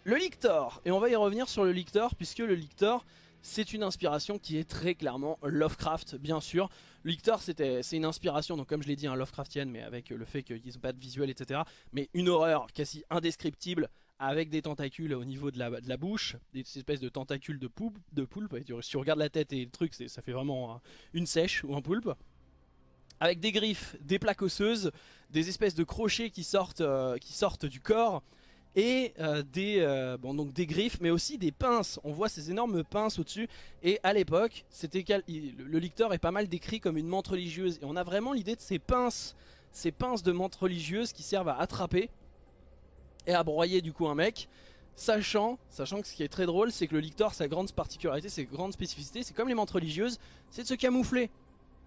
Le Lictor, et on va y revenir sur le Lictor, puisque le Lictor, c'est une inspiration qui est très clairement Lovecraft, bien sûr. Lictor, c'est une inspiration, donc comme je l'ai dit, un Lovecraftienne, mais avec le fait qu'ils n'ont pas de visuel, etc. Mais une horreur quasi indescriptible, avec des tentacules au niveau de la, bouche, des espèces de tentacules de, poulpe, de si tu regardes la tête et le truc, ça fait vraiment une sèche ou un poulpe. Avec des griffes, des plaques osseuses, des espèces de crochets qui sortent, euh, qui sortent du corps, et euh, des, euh, bon, donc des griffes mais aussi des pinces. On voit ces énormes pinces au-dessus et à l'époque c'était le licteur est pas mal décrit comme une menthe religieuse et on a vraiment l'idée de ces pinces, ces pinces de menthe religieuse qui servent à attraper et à broyer du coup un mec. Sachant, sachant que ce qui est très drôle, c'est que le lictor, sa grande particularité, ses grandes spécificités, c'est comme les menthes religieuses, c'est de se camoufler,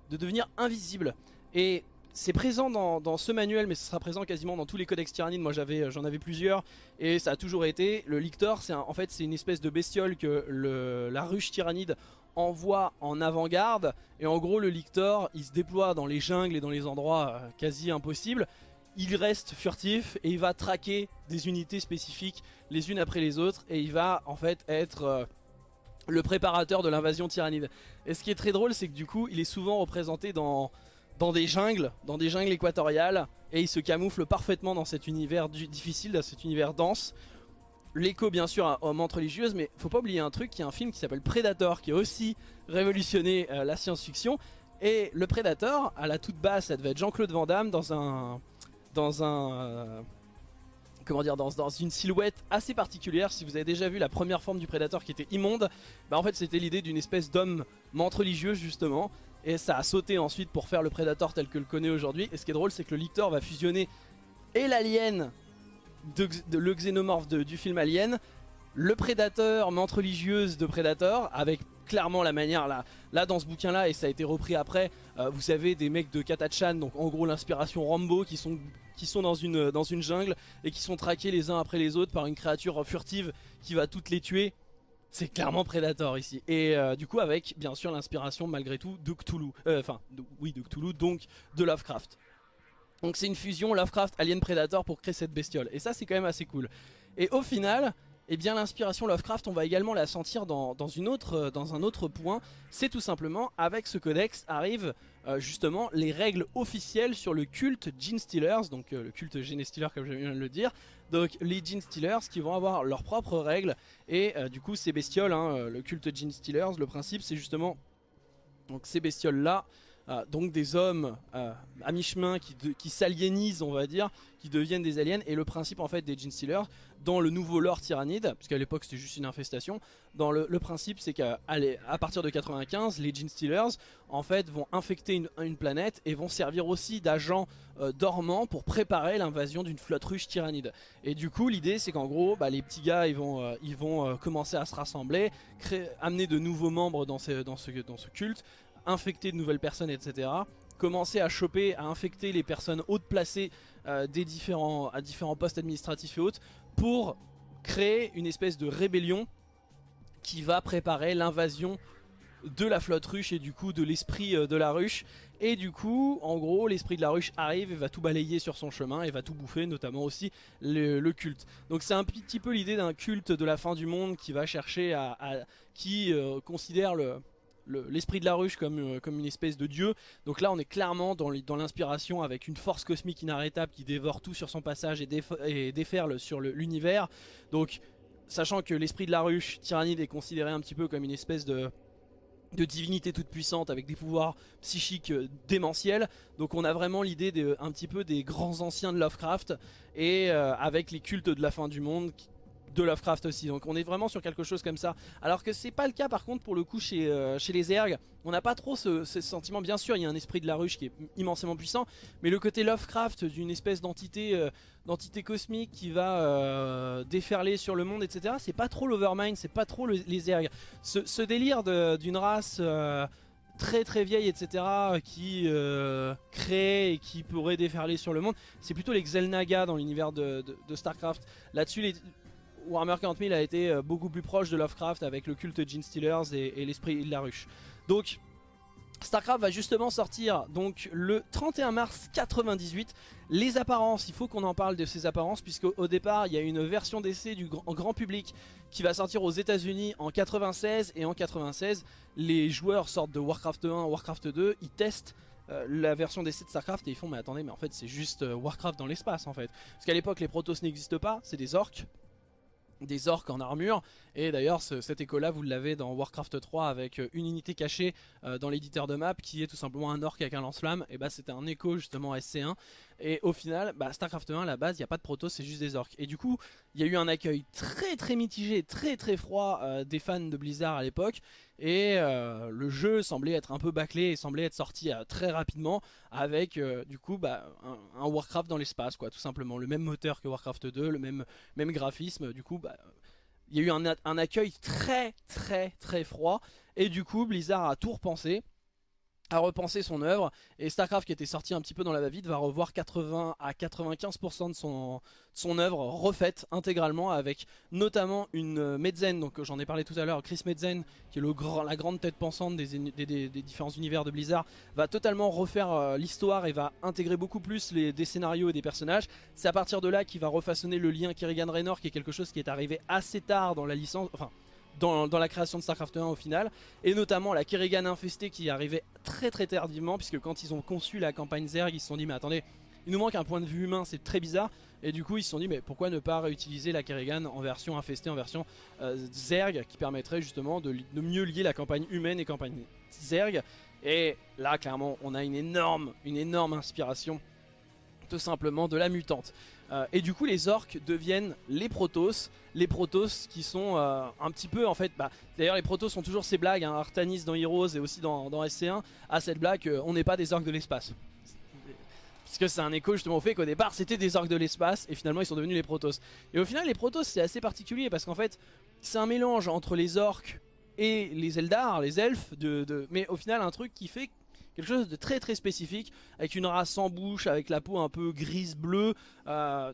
de devenir invisible. Et c'est présent dans, ce manuel, mais ce sera présent quasiment dans tous les codex tyrannides. Moi j'avais, j'en avais plusieurs, et ça a toujours été. Le lictor, c'est en fait une espèce de bestiole que la ruche tyrannide envoie en avant-garde. Et en gros le lictor, il se déploie dans les jungles et dans les endroits euh, quasi impossibles il reste furtif et il va traquer des unités spécifiques les unes après les autres et il va en fait être euh, le préparateur de l'invasion tyrannide. Et ce qui est très drôle c'est que du coup il est souvent représenté dans, dans des jungles, dans des jungles équatoriales et il se camoufle parfaitement dans cet univers difficile, dans cet univers dense. L'écho bien sûr à Homme religieuse mais faut pas oublier un truc, il y a un film qui s'appelle Predator qui a aussi révolutionné euh, la science-fiction et le Predator à la toute base ça devait être Jean-Claude Van Damme dans un dans un... Euh, comment dire, dans, une silhouette assez particulière. Si vous avez déjà vu la première forme du prédateur qui était immonde, bah en fait c'était l'idée d'une espèce d'homme mente religieux justement. Et ça a sauté ensuite pour faire le prédateur tel que le connaît aujourd'hui. Et ce qui est drôle c'est que le lictor va fusionner et l'alien, le xénomorphe du film Alien, le prédateur, mente religieuse de Predator, avec clairement la manière là, là dans ce bouquin là et ça a été repris après euh, vous savez des mecs de Katachan donc en gros l'inspiration Rambo qui sont qui sont dans une, dans une jungle et qui sont traqués les uns après les autres par une créature furtive qui va toutes les tuer. C'est clairement Predator ici. Et euh, du coup avec bien sûr l'inspiration malgré tout de Cthulhu. Euh, enfin oui de Cthulhu donc de Lovecraft. Donc c'est une fusion Lovecraft Alien Predator pour créer cette bestiole. Et ça c'est quand même assez cool. Et au final et eh bien l'inspiration Lovecraft, on va également la sentir euh, dans un autre point. C'est tout simplement, avec ce codex, arrivent euh, justement les règles officielles sur le culte Gene Stealers, donc euh, le culte Gene Stealer comme je viens le dire. Donc les Gene Stealers qui vont avoir leurs propres règles, et du coup ces bestioles, hein, le culte Gene Stealers, le principe c'est justement, ces bestioles là, euh, donc des hommes euh, à mi-chemin qui, s'aliénisent on va dire, qui deviennent des aliens et le principe en fait des Gene Stealers dans le nouveau lore tyrannide, puisqu'à l'époque c'était juste une infestation, dans le, principe c'est qu'à à partir de 95 les Gene Stealers en fait vont infecter une, planète et vont servir aussi d'agents euh, dormants pour préparer l'invasion d'une flotte ruche tyrannide. Et du coup l'idée c'est qu'en gros bah, les petits gars ils vont, ils vont commencer à se rassembler, créer, amener de nouveaux membres dans, ce, dans ce culte, infecter de nouvelles personnes, etc. Commencer à choper, à infecter les personnes hautes placées euh, des différents, à différents postes administratifs et autres pour créer une espèce de rébellion qui va préparer l'invasion de la flotte ruche et du coup de l'esprit euh, de la ruche et du coup en gros l'esprit de la ruche arrive et va tout balayer sur son chemin et va tout bouffer notamment aussi le, culte donc c'est un petit peu l'idée d'un culte de la fin du monde qui va chercher à, qui euh, considère le, l'esprit de la ruche comme, euh, comme une espèce de dieu. Donc là on est clairement dans l'inspiration avec une force cosmique inarrêtable qui dévore tout sur son passage et, déferle sur l'univers. Donc sachant que l'esprit de la ruche tyrannide est considéré un petit peu comme une espèce de de divinité toute puissante avec des pouvoirs psychiques euh, démentiels donc on a vraiment l'idée un petit peu des grands anciens de Lovecraft et euh, avec les cultes de la fin du monde de Lovecraft aussi. Donc on est vraiment sur quelque chose comme ça. Alors que c'est pas le cas par contre pour le coup chez, euh, chez les ergs. On n'a pas trop ce, sentiment. Bien sûr il y a un esprit de la ruche qui est immensément puissant. Mais le côté Lovecraft d'une espèce d'entité euh, d'entité cosmique qui va euh, déferler sur le monde etc. C'est pas trop l'Overmind, c'est pas trop les ergs. Ce, délire d'une race très très vieille etc qui crée et qui pourrait déferler sur le monde c'est plutôt les Xel'Naga dans l'univers de, de, Starcraft là dessus les, Warhammer 40 000 a été euh, beaucoup plus proche de Lovecraft avec le culte Gene Stealers et, l'esprit de la ruche. Donc Starcraft va justement sortir donc le 31 mars 98. Les apparences, il faut qu'on en parle de ces apparences puisque au départ il y a une version d'essai du grand, public qui va sortir aux états unis en 96 et en 96 les joueurs sortent de Warcraft 1, Warcraft 2, ils testent euh, la version d'essai de Starcraft et ils font mais attendez mais en fait c'est juste euh, Warcraft dans l'espace en fait. Parce qu'à l'époque les Protoss n'existent pas, c'est des orques des orques en armure. Et d'ailleurs cet écho là vous l'avez dans Warcraft 3 avec euh, une unité cachée euh, dans l'éditeur de map qui est tout simplement un orc avec un lance-flamme. Et bah c'était un écho justement SC1 et au final bah, Starcraft 1 à la base il n'y a pas de proto c'est juste des orques. Et du coup il y a eu un accueil très très mitigé très très froid euh, des fans de Blizzard à l'époque et le jeu semblait être un peu bâclé et semblait être sorti très rapidement avec du coup bah, un, Warcraft dans l'espace quoi tout simplement. Le même moteur que Warcraft 2 le même, même graphisme du coup bah, il y a eu un, accueil très très très froid. Et du coup Blizzard a tout repensé a repensé son œuvre et Starcraft qui était sorti un petit peu dans la va-vite va revoir 80 à 95% de son, son œuvre refaite intégralement avec notamment une euh, Medzen, donc j'en ai parlé tout à l'heure, Chris Medzen qui est le grand, la grande tête pensante des, des, différents univers de Blizzard va totalement refaire euh, l'histoire et va intégrer beaucoup plus les, des scénarios et des personnages. C'est à partir de là qu'il va refaçonner le lien Kerrigan-Raynor qui est quelque chose qui est arrivé assez tard dans la licence, enfin dans, la création de Starcraft 1 au final et notamment la Kerrigan infestée qui arrivait très très tardivement puisque quand ils ont conçu la campagne Zerg ils se sont dit mais attendez il nous manque un point de vue humain c'est très bizarre. Et du coup ils se sont dit mais pourquoi ne pas réutiliser la Kerrigan en version infestée en version euh, Zerg qui permettrait justement de, de, mieux lier la campagne humaine et campagne Zerg. Et là clairement on a une énorme une énorme inspiration tout simplement de la mutante euh, et du coup les orques deviennent les protos, les protos qui sont euh, un petit peu en fait, bah, d'ailleurs les protos sont toujours ces blagues, hein, Artanis dans Heroes et aussi dans, SC1, à cette blague euh, on n'est pas des orques de l'espace. Parce que c'est un écho justement au fait qu'au départ c'était des orques de l'espace et finalement ils sont devenus les protos. Et au final les protos c'est assez particulier parce qu'en fait c'est un mélange entre les orques et les Eldar, les elfes, mais au final un truc qui fait quelque chose de très très spécifique, avec une race sans bouche, avec la peau un peu grise-bleue, euh,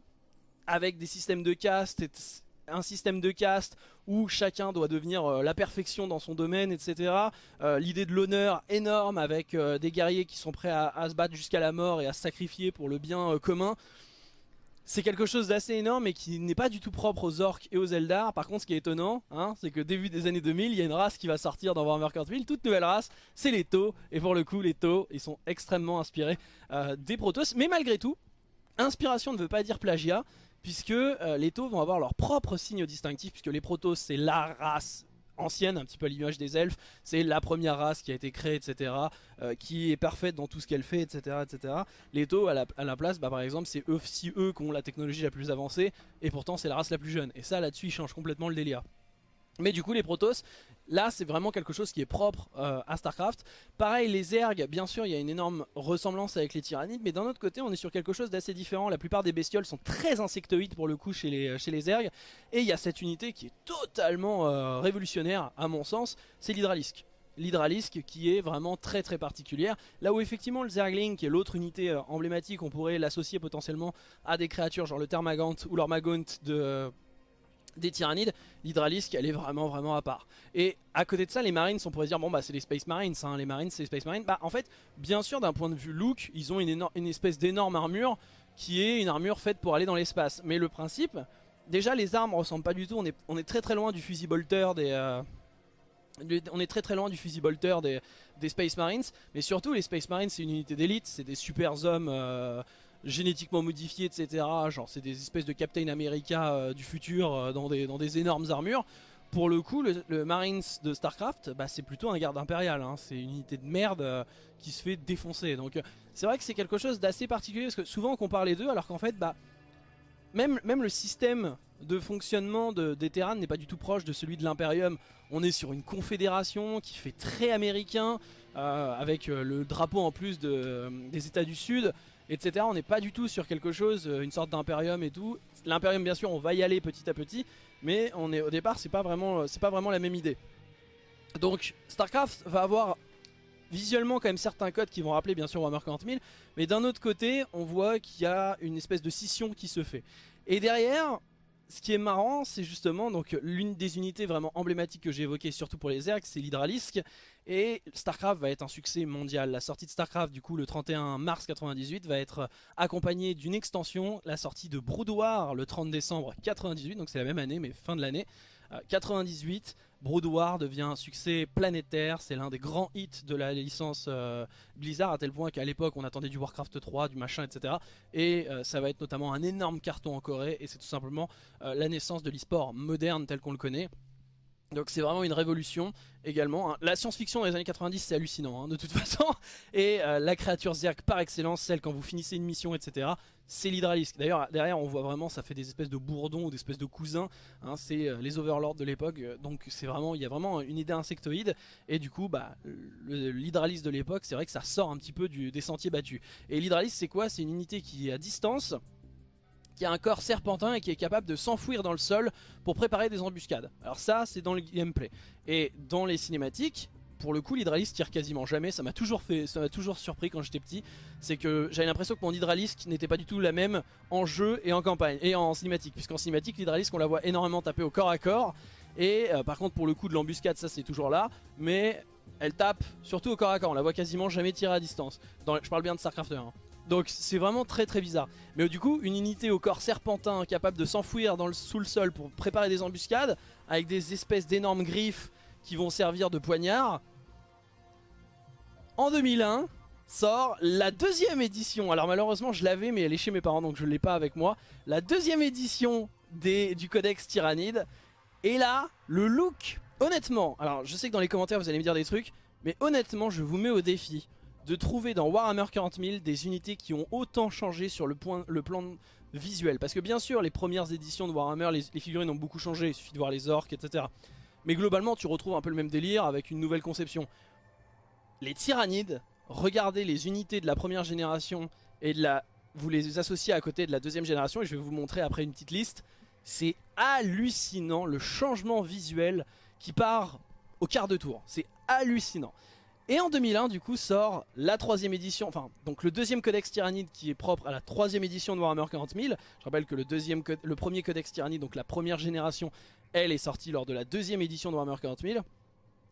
avec des systèmes de caste, un système de caste où chacun doit devenir euh, la perfection dans son domaine, etc. Euh, l'idée de l'honneur énorme avec des guerriers qui sont prêts à se battre jusqu'à la mort et à se sacrifier pour le bien commun c'est quelque chose d'assez énorme et qui n'est pas du tout propre aux orques et aux Eldar. Par contre, ce qui est étonnant, hein, c'est que début des années 2000, il y a une race qui va sortir dans Warhammer 40 toute nouvelle race, c'est les Tau. Et pour le coup, les Tau, ils sont extrêmement inspirés euh, des Protoss. Mais malgré tout, inspiration ne veut pas dire plagiat, puisque euh, les Tau vont avoir leur propre signe distinctif, puisque les Protoss, c'est la race ancienne, un petit peu à l'image des elfes. C'est la première race qui a été créée, etc. Euh, qui est parfaite dans tout ce qu'elle fait, etc. etc. Les taux, à la, place, bah, par exemple, c'est eux, si eux qui ont la technologie la plus avancée, et pourtant c'est la race la plus jeune. Et ça, là-dessus, ils changent complètement le délire. Mais du coup les Protoss, là c'est vraiment quelque chose qui est propre euh, à Starcraft. Pareil les Zerg, bien sûr il y a une énorme ressemblance avec les Tyrannides, mais d'un autre côté on est sur quelque chose d'assez différent. La plupart des bestioles sont très insectoïdes pour le coup chez les, chez les Zerg. Et il y a cette unité qui est totalement euh, révolutionnaire à mon sens, c'est l'Hydralisk l'Hydralisk qui est vraiment très très particulière. Là où effectivement le Zergling qui est l'autre unité euh, emblématique, on pourrait l'associer potentiellement à des créatures genre le Thermagant ou l'Ormagaunt de des tyrannides, l'hydralisque elle est vraiment vraiment à part. Et à côté de ça les marines on pourrait dire bon bah c'est les Space Marines, hein, les marines c'est les Space Marines. Bah en fait bien sûr d'un point de vue look ils ont une, espèce d'énorme armure qui est une armure faite pour aller dans l'espace. Mais le principe, déjà les armes ressemblent pas du tout, on est, très très loin du fusil bolter des... Euh, on est très très loin du fusil des, des Space Marines, mais surtout les Space Marines c'est une unité d'élite, c'est des super hommes euh, génétiquement modifiés, etc. Genre c'est des espèces de Captain America euh, du futur euh, dans, des, énormes armures. Pour le coup, le, Marines de Starcraft, bah, c'est plutôt un garde impérial. Hein. C'est une unité de merde euh, qui se fait défoncer. Donc c'est vrai que c'est quelque chose d'assez particulier parce que souvent on compare les deux alors qu'en fait, bah, même, le système de fonctionnement de, des Terran n'est pas du tout proche de celui de l'Imperium. On est sur une confédération qui fait très américain, avec le drapeau en plus de, des États du Sud etc. On n'est pas du tout sur quelque chose, euh, une sorte d'impérium et tout. L'impérium bien sûr on va y aller petit à petit, mais on est, au départ c'est pas, vraiment, euh, pas vraiment la même idée. Donc StarCraft va avoir visuellement quand même certains codes qui vont rappeler bien sûr Warhammer 40 000, mais d'un autre côté on voit qu'il y a une espèce de scission qui se fait. Et derrière, ce qui est marrant, c'est justement donc l'une des unités vraiment emblématiques que j'ai évoquées, surtout pour les Zergs, c'est l'Hydralisk. Et StarCraft va être un succès mondial. La sortie de StarCraft, du coup, le 31 mars 98, va être accompagnée d'une extension, la sortie de Brood War le 30 décembre 98, donc c'est la même année, mais fin de l'année. 98, euh, Brood War devient un succès planétaire, c'est l'un des grands hits de la licence euh, Blizzard à tel point qu'à l'époque on attendait du Warcraft 3, du machin etc. Et euh, ça va être notamment un énorme carton en Corée et c'est tout simplement la naissance de l'e-sport moderne tel qu'on le connaît. Donc c'est vraiment une révolution également. Hein. La science-fiction dans les années 90 c'est hallucinant hein, de toute façon. Et euh, la créature Zerg par excellence, celle quand vous finissez une mission etc. C'est l'hydralisque. D'ailleurs derrière on voit vraiment ça fait des espèces de bourdons ou des espèces de cousins. Hein. c'est euh, les overlords de l'époque. Donc c'est vraiment il y a vraiment une idée insectoïde. Et du coup bah l'hydralisque de l'époque c'est vrai que ça sort un petit peu des sentiers battus. Et l'hydralisque c'est quoi? C'est une unité qui est à distance qui a un corps serpentin et qui est capable de s'enfouir dans le sol pour préparer des embuscades. Alors ça, c'est dans le gameplay. Et dans les cinématiques, pour le coup, l'hydralisque tire quasiment jamais. Ça m'a toujours fait, ça m'a toujours surpris quand j'étais petit. C'est que j'avais l'impression que mon hydralisque n'était pas du tout la même en jeu et en campagne et en cinématique. Puisqu'en cinématique, l'hydralisque, on la voit énormément taper au corps à corps. Et euh, par contre, pour le coup de l'embuscade, ça c'est toujours là. Mais elle tape surtout au corps à corps. On la voit quasiment jamais tirer à distance. Je parle bien de StarCraft 1. Donc c'est vraiment très très bizarre. Mais du coup, une unité au corps serpentin capable de s'enfouir sous le sol pour préparer des embuscades, avec des espèces d'énormes griffes qui vont servir de poignards. En 2001, sort la deuxième édition. Alors malheureusement je l'avais mais elle est chez mes parents donc je ne l'ai pas avec moi. La deuxième édition du codex Tyrannide. Et là, le look, honnêtement, alors je sais que dans les commentaires vous allez me dire des trucs, mais honnêtement je vous mets au défi de trouver dans Warhammer 40 000 des unités qui ont autant changé sur le, point, le plan visuel. Parce que bien sûr, les premières éditions de Warhammer, les, figurines ont beaucoup changé, il suffit de voir les orques, etc. Mais globalement, tu retrouves un peu le même délire avec une nouvelle conception. Les tyrannides, regardez les unités de la première génération et de la, vous les associez à côté de la deuxième génération, et je vais vous montrer après une petite liste. C'est hallucinant le changement visuel qui part au quart de tour. C'est hallucinant. Et en 2001 du coup sort la troisième édition, enfin donc le deuxième codex tyrannide qui est propre à la troisième édition de Warhammer 40 000. Je rappelle que le, deuxième, le premier codex tyrannide, donc la première génération, elle est sortie lors de la deuxième édition de Warhammer 40 000.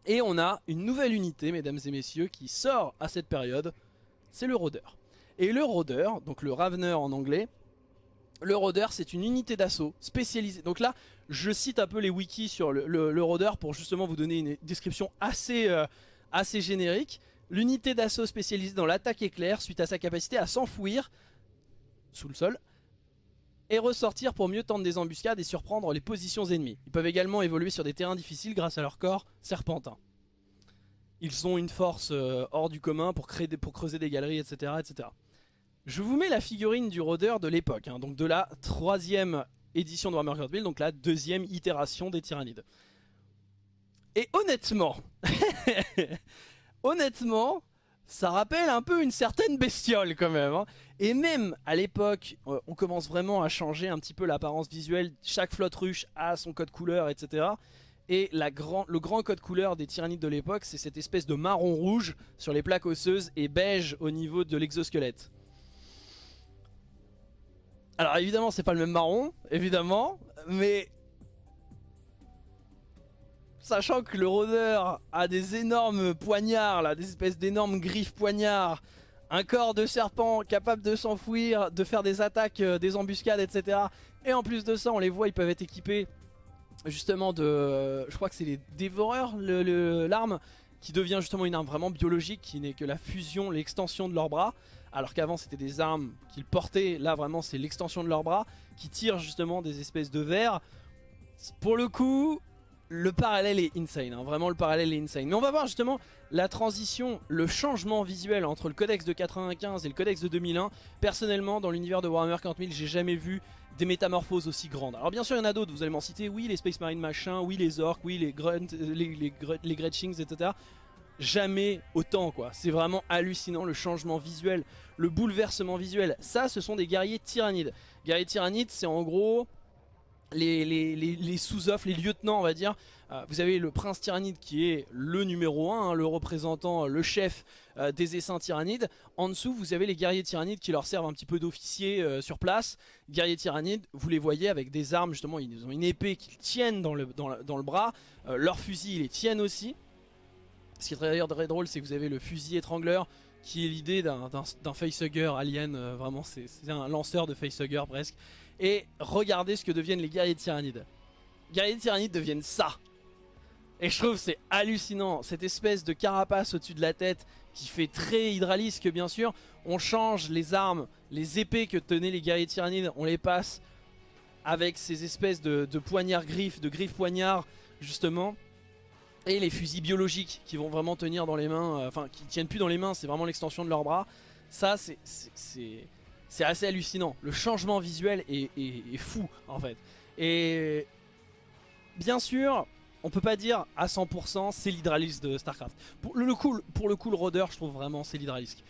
Et on a une nouvelle unité mesdames et messieurs qui sort à cette période, c'est le rôdeur. Et le rôdeur, donc le Ravener en anglais, le rôdeur c'est une unité d'assaut spécialisée. Donc là je cite un peu les wikis sur le, le, pour justement vous donner une description assez... Euh, assez générique. L'unité d'assaut spécialisée dans l'attaque éclair suite à sa capacité à s'enfouir sous le sol et ressortir pour mieux tendre des embuscades et surprendre les positions ennemies. Ils peuvent également évoluer sur des terrains difficiles grâce à leur corps serpentin. Ils ont une force euh, hors du commun pour, creuser des galeries, etc., etc. Je vous mets la figurine du rôdeur de l'époque, hein, donc de la troisième édition de Warhammer 40 donc la deuxième itération des tyrannides. Et honnêtement, honnêtement, ça rappelle un peu une certaine bestiole quand même. Hein. Et même à l'époque, euh, on commence vraiment à changer un petit peu l'apparence visuelle. Chaque flotte ruche a son code couleur, etc. Et le grand code couleur des tyrannides de l'époque, c'est cette espèce de marron rouge sur les plaques osseuses et beige au niveau de l'exosquelette. Alors évidemment, c'est pas le même marron, évidemment, mais Sachant que le rôdeur a des énormes poignards, là, des espèces d'énormes griffes poignards, un corps de serpent capable de s'enfouir, de faire des attaques, euh, des embuscades, etc. Et en plus de ça, on les voit, ils peuvent être équipés justement de... Euh, je crois que c'est les dévoreurs, l'arme, qui devient justement une arme vraiment biologique, qui n'est que la fusion, l'extension de leurs bras. Alors qu'avant c'était des armes qu'ils portaient, là vraiment c'est l'extension de leurs bras, qui tirent justement des espèces de verres. Pour le coup, le parallèle est insane, hein. vraiment le parallèle est insane. Mais on va voir justement la transition, le changement visuel entre le codex de 95 et le codex de 2001. Personnellement, dans l'univers de Warhammer 40 000, j'ai jamais vu des métamorphoses aussi grandes. Alors bien sûr, il y en a d'autres, vous allez m'en citer, oui les Space Marine machin, oui les orques, oui les Grunt, euh, les, les, Gretchings, etc. Jamais autant quoi, c'est vraiment hallucinant le changement visuel, le bouleversement visuel. Ça, ce sont des guerriers tyrannides. Guerriers tyrannides, c'est en gros les, sous-offres, les lieutenants on va dire. Euh, vous avez le prince tyrannide qui est le numéro 1, hein, le représentant, le chef euh, des essaims tyrannides. En dessous vous avez les guerriers tyrannides qui leur servent un petit peu d'officiers euh, sur place. Guerriers tyrannides, vous les voyez avec des armes justement, ils ont une épée qu'ils tiennent dans le, dans, le bras. leurs fusils ils les tiennent aussi. Ce qui est d'ailleurs très drôle c'est que vous avez le fusil étrangleur qui est l'idée d'un facehugger alien, vraiment c'est un lanceur de facehugger presque. Et regardez ce que deviennent les guerriers tyrannides. Guerriers tyrannides deviennent ça. Et je trouve c'est hallucinant, cette espèce de carapace au-dessus de la tête qui fait très hydralisque bien sûr. On change les armes, les épées que tenaient les guerriers tyrannides, on les passe avec ces espèces de, poignards griffes, de griffes poignards justement. Et les fusils biologiques qui vont vraiment tenir dans les mains, euh, enfin qui tiennent plus dans les mains, c'est vraiment l'extension de leurs bras. Ça c'est c'est assez hallucinant. Le changement visuel est, fou en fait. Et bien sûr, on peut pas dire à 100% c'est l'hydralisque de Starcraft. Pour le, coup, pour le coup, le rôdeur, je trouve vraiment c'est l'hydralisque.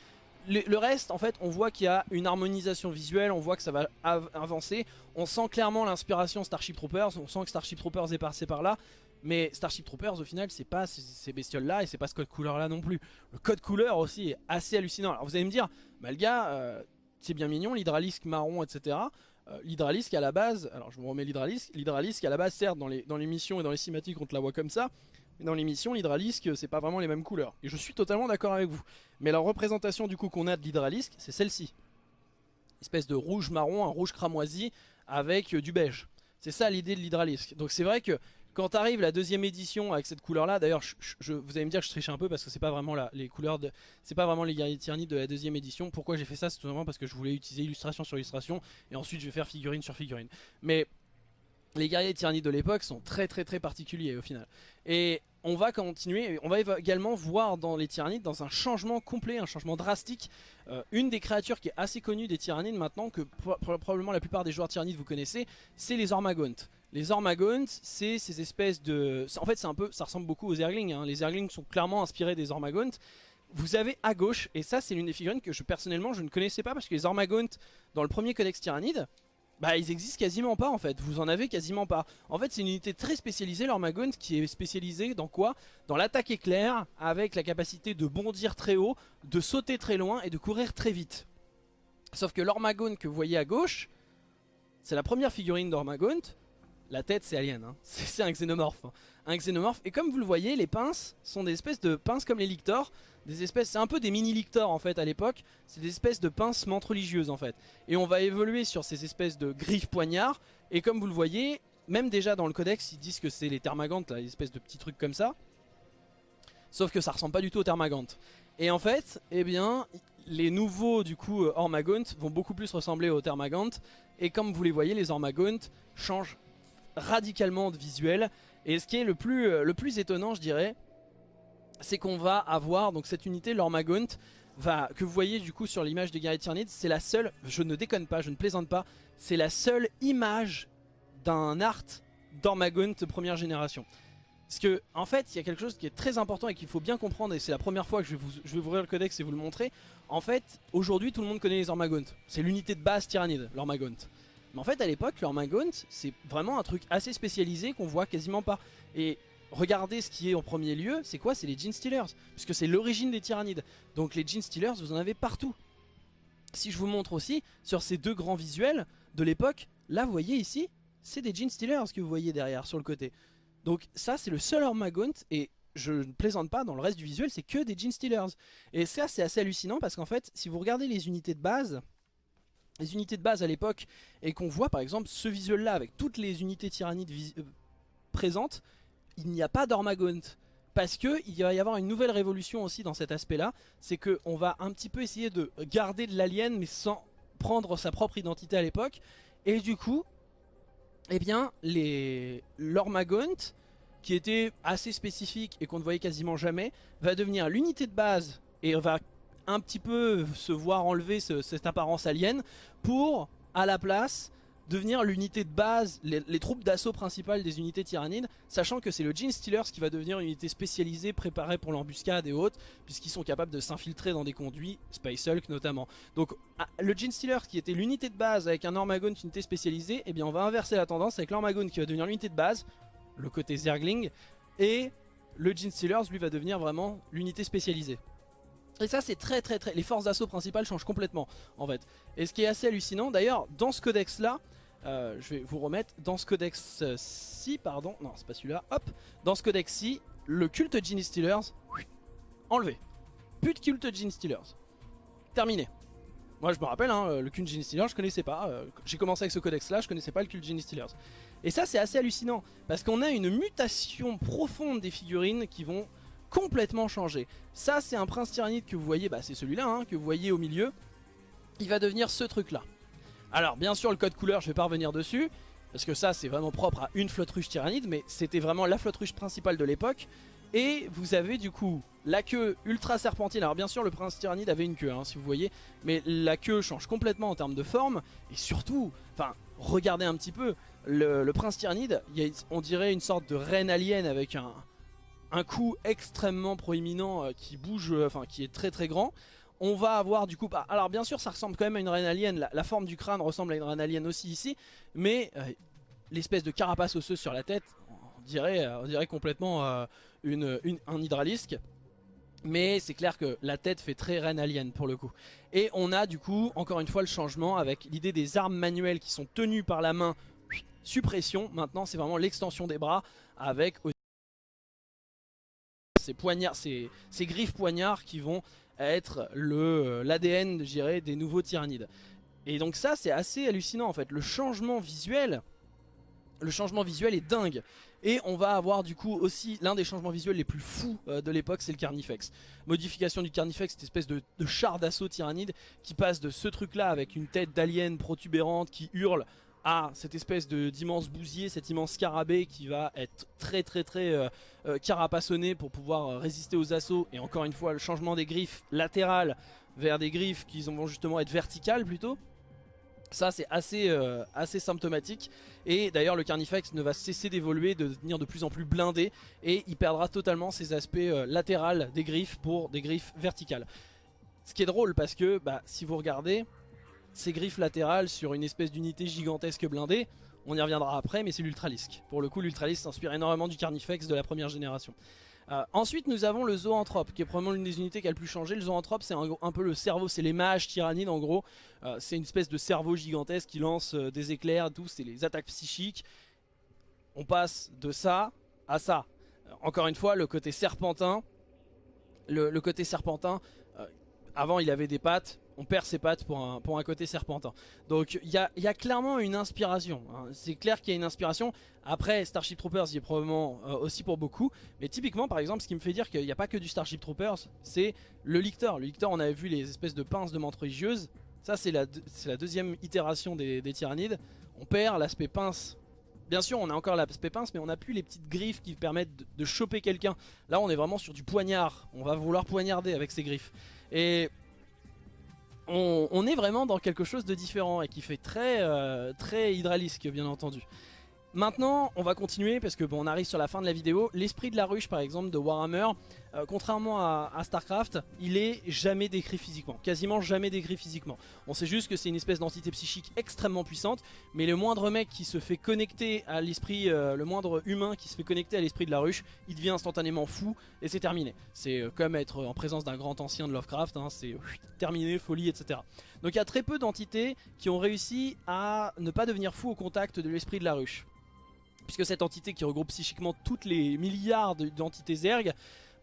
Le, reste, en fait, on voit qu'il y a une harmonisation visuelle, on voit que ça va avancer. On sent clairement l'inspiration Starship Troopers, on sent que Starship Troopers est passé par là. Mais Starship Troopers, au final, c'est pas ces bestioles-là et c'est pas ce code couleur-là non plus. Le code couleur aussi est assez hallucinant. Alors vous allez me dire, bah le gars, euh, c'est bien mignon, l'hydralisque marron, etc. Euh, l'hydralisque à la base, alors je vous remets l'hydralisque, l'hydralisque à la base certes dans les, dans les et dans les cinématiques on te la voit comme ça, mais dans les missions l'hydralisque c'est pas vraiment les mêmes couleurs. Et je suis totalement d'accord avec vous. Mais la représentation du coup qu'on a de l'hydralisque c'est celle-ci. Espèce de rouge marron, un rouge cramoisi avec euh, du beige. C'est ça l'idée de l'hydralisque. Donc c'est vrai que quand arrive la deuxième édition avec cette couleur là, d'ailleurs vous allez me dire que je triche un peu parce que c'est pas vraiment les couleurs de, c'est pas vraiment les guerriers tyrannides de la deuxième édition. Pourquoi j'ai fait ça? C'est tout simplement parce que je voulais utiliser illustration sur illustration et ensuite je vais faire figurine sur figurine. Mais les guerriers tyrannides de l'époque sont très très très particuliers au final. Et on va continuer, on va également voir dans les tyrannides, dans un changement complet, un changement drastique, euh, une des créatures qui est assez connue des tyrannides maintenant, que probablement la plupart des joueurs tyrannides vous connaissez, c'est les Ormagontes. Les Ormagontes, c'est ces espèces de... En fait, un peu, ça ressemble beaucoup aux Zerglings, hein. les Zerglings sont clairement inspirés des Ormagontes. Vous avez à gauche, et ça c'est l'une des figurines que je personnellement je ne connaissais pas, parce que les Ormagontes, dans le premier codex tyrannide, bah ils existent quasiment pas en fait, vous en avez quasiment pas. En fait c'est une unité très spécialisée l'Ormagont qui est spécialisée dans quoi? Dans l'attaque éclair avec la capacité de bondir très haut, de sauter très loin et de courir très vite. Sauf que l'Ormagont que vous voyez à gauche, c'est la première figurine d'Ormagont. La tête c'est alien, hein. c'est un xénomorphe. Hein. Un xénomorphe et comme vous le voyez les pinces sont des espèces de pinces comme les lictors des espèces, c'est un peu des mini lictors en fait à l'époque, c'est des espèces de pinces menthes religieuses en fait. Et on va évoluer sur ces espèces de griffes poignards, et comme vous le voyez, même déjà dans le codex ils disent que c'est les thermagantes, là, espèces de petits trucs comme ça. Sauf que ça ressemble pas du tout aux thermagantes. Et en fait, eh bien, les nouveaux du coup Ormagontes vont beaucoup plus ressembler aux thermagantes. Et comme vous les voyez, les Ormagontes changent radicalement de visuel. Et ce qui est le plus, euh, le plus étonnant, je dirais, c'est qu'on va avoir donc cette unité, l'Ormagaunt, que vous voyez du coup sur l'image de guerriers Tyrannides, c'est la seule, je ne déconne pas, je ne plaisante pas, c'est la seule image d'un art d'Ormagaunt première génération. Parce que en fait il y a quelque chose qui est très important et qu'il faut bien comprendre et c'est la première fois que je vais, vous, je vais ouvrir le codex et vous le montrer. En fait aujourd'hui tout le monde connaît les Ormagaunt, c'est l'unité de base Tyrannide, l'Ormagaunt. Mais en fait à l'époque l'Ormagaunt c'est vraiment un truc assez spécialisé qu'on voit quasiment pas. Et regardez ce qui est en premier lieu, c'est quoi? C'est les Gene Stealers, puisque c'est l'origine des tyrannides. Donc les Gene Stealers, vous en avez partout. Si je vous montre aussi, sur ces deux grands visuels de l'époque, là vous voyez ici, c'est des Gene Stealers que vous voyez derrière, sur le côté. Donc ça c'est le seul Ormagaunt, et je ne plaisante pas, dans le reste du visuel c'est que des Gene Stealers. Et ça c'est assez hallucinant parce qu'en fait, si vous regardez les unités de base, les unités de base à l'époque, et qu'on voit par exemple ce visuel là avec toutes les unités tyrannides euh, présentes, il n'y a pas d'Ormagaunt. Parce qu'il va y avoir une nouvelle révolution aussi dans cet aspect-là. C'est qu'on va un petit peu essayer de garder de l'alien, mais sans prendre sa propre identité à l'époque. Et du coup, eh bien, l'Ormagaunt, qui était assez spécifique et qu'on ne voyait quasiment jamais, va devenir l'unité de base et va un petit peu se voir enlever cette apparence alien pour, à la place, devenir l'unité de base, les, troupes d'assaut principales des unités tyrannides, sachant que c'est le Gene Stealers qui va devenir une unité spécialisée préparée pour l'embuscade et autres, puisqu'ils sont capables de s'infiltrer dans des conduits, Space Hulk notamment. Donc ah, le Gene Stealer qui était l'unité de base avec un Ormagon, une unité spécialisée, eh bien on va inverser la tendance avec l'Ormagon qui va devenir l'unité de base, le côté Zergling, et le Gene Stealers lui va devenir vraiment l'unité spécialisée. Et ça c'est très très très... Les forces d'assaut principales changent complètement en fait. Et ce qui est assez hallucinant d'ailleurs, dans ce codex là, euh, je vais vous remettre dans ce codex-ci, pardon, non c'est pas celui-là, hop, dans ce codex-ci, le culte Gene Stealers, enlevé. Plus de culte Gene Stealers. Terminé. Moi je me rappelle, hein, le culte Gene Stealers je connaissais pas, euh, j'ai commencé avec ce codex là, je connaissais pas le culte Gene Stealers. Et ça c'est assez hallucinant, parce qu'on a une mutation profonde des figurines qui vont complètement changer. Ça c'est un prince tyrannide que vous voyez, bah, c'est celui-là hein, que vous voyez au milieu, il va devenir ce truc là. Alors bien sûr le code couleur je vais pas revenir dessus Parce que ça c'est vraiment propre à une flotte ruche tyrannide Mais c'était vraiment la flotte ruche principale de l'époque Et vous avez du coup la queue ultra serpentine Alors bien sûr le prince tyrannide avait une queue hein, si vous voyez Mais la queue change complètement en termes de forme Et surtout, enfin regardez un petit peu Le, prince tyrannide, on dirait une sorte de reine alien avec un, un cou extrêmement proéminent euh, qui bouge, euh, enfin qui est très très grand on va avoir du coup, bah, alors bien sûr ça ressemble quand même à une reine alien, la, forme du crâne ressemble à une reine alien aussi ici, mais euh, l'espèce de carapace osseuse sur la tête, on dirait, on dirait complètement une, un hydralisque. Mais c'est clair que la tête fait très reine alien pour le coup. Et on a du coup, encore une fois, le changement avec l'idée des armes manuelles qui sont tenues par la main, suppression. Maintenant, c'est vraiment l'extension des bras avec ces poignards, ces, griffes poignards qui vont être euh, l'ADN des nouveaux tyrannides. Et donc ça c'est assez hallucinant en fait, le changement visuel, le changement visuel est dingue. Et on va avoir du coup aussi l'un des changements visuels les plus fous euh, de l'époque, c'est le Carnifex. Modification du Carnifex, cette espèce de, de char d'assaut tyrannide qui passe de ce truc là avec une tête d'alien protubérante qui hurle à cette espèce d'immense bousier, cet immense scarabée qui va être très très très euh, euh, carapassonné pour pouvoir euh, résister aux assauts. Et encore une fois, le changement des griffes latérales vers des griffes qui vont justement être verticales plutôt. Ça c'est assez, assez symptomatique et d'ailleurs le Carnifex ne va cesser d'évoluer, de devenir de plus en plus blindé et il perdra totalement ses aspects latérales des griffes pour des griffes verticales. Ce qui est drôle parce que bah, si vous regardez, ses griffes latérales sur une espèce d'unité gigantesque blindée. On y reviendra après, mais c'est l'Ultralisk. Pour le coup, l'Ultralisk s'inspire énormément du Carnifex de la première génération. Euh, ensuite, nous avons le Zoanthrope, qui est probablement l'une des unités qui a le plus changé. Le Zoanthrope, c'est un, peu le cerveau, c'est les mages tyrannides en gros. Euh, c'est une espèce de cerveau gigantesque qui lance euh, des éclairs, tout, c'est les attaques psychiques. On passe de ça à ça. encore une fois, le côté serpentin. le côté serpentin, avant il avait des pattes, on perd ses pattes pour un, côté serpentin. Donc il y a, clairement une inspiration. Hein. C'est clair qu'il y a une inspiration. Après, Starship Troopers y est probablement euh, aussi pour beaucoup. Mais typiquement, par exemple, ce qui me fait dire qu'il n'y a pas que du Starship Troopers, c'est le Lictor. Le Lictor, on avait vu les espèces de pinces de menthe religieuse. Ça, c'est la, la deuxième itération des, tyrannides. On perd l'aspect pince Bien sûr, on a encore l'aspect pince, mais on n'a plus les petites griffes qui permettent de, de choper quelqu'un. Là, on est vraiment sur du poignard. On va vouloir poignarder avec ces griffes. Et on, est vraiment dans quelque chose de différent et qui fait très, euh, très hydralisque bien entendu. Maintenant, on va continuer parce que bon, on arrive sur la fin de la vidéo. L'esprit de la ruche, par exemple, de Warhammer, euh, contrairement à, Starcraft, il est jamais décrit physiquement. Quasiment jamais décrit physiquement. On sait juste que c'est une espèce d'entité psychique extrêmement puissante, mais le moindre mec qui se fait connecter à l'esprit, euh, le moindre humain qui se fait connecter à l'esprit de la ruche, il devient instantanément fou et c'est terminé. C'est euh, comme être en présence d'un grand ancien de Lovecraft, hein, c'est terminé, folie, etc. Donc il y a très peu d'entités qui ont réussi à ne pas devenir fou au contact de l'esprit de la ruche puisque cette entité qui regroupe psychiquement toutes les milliards d'entités Zerg,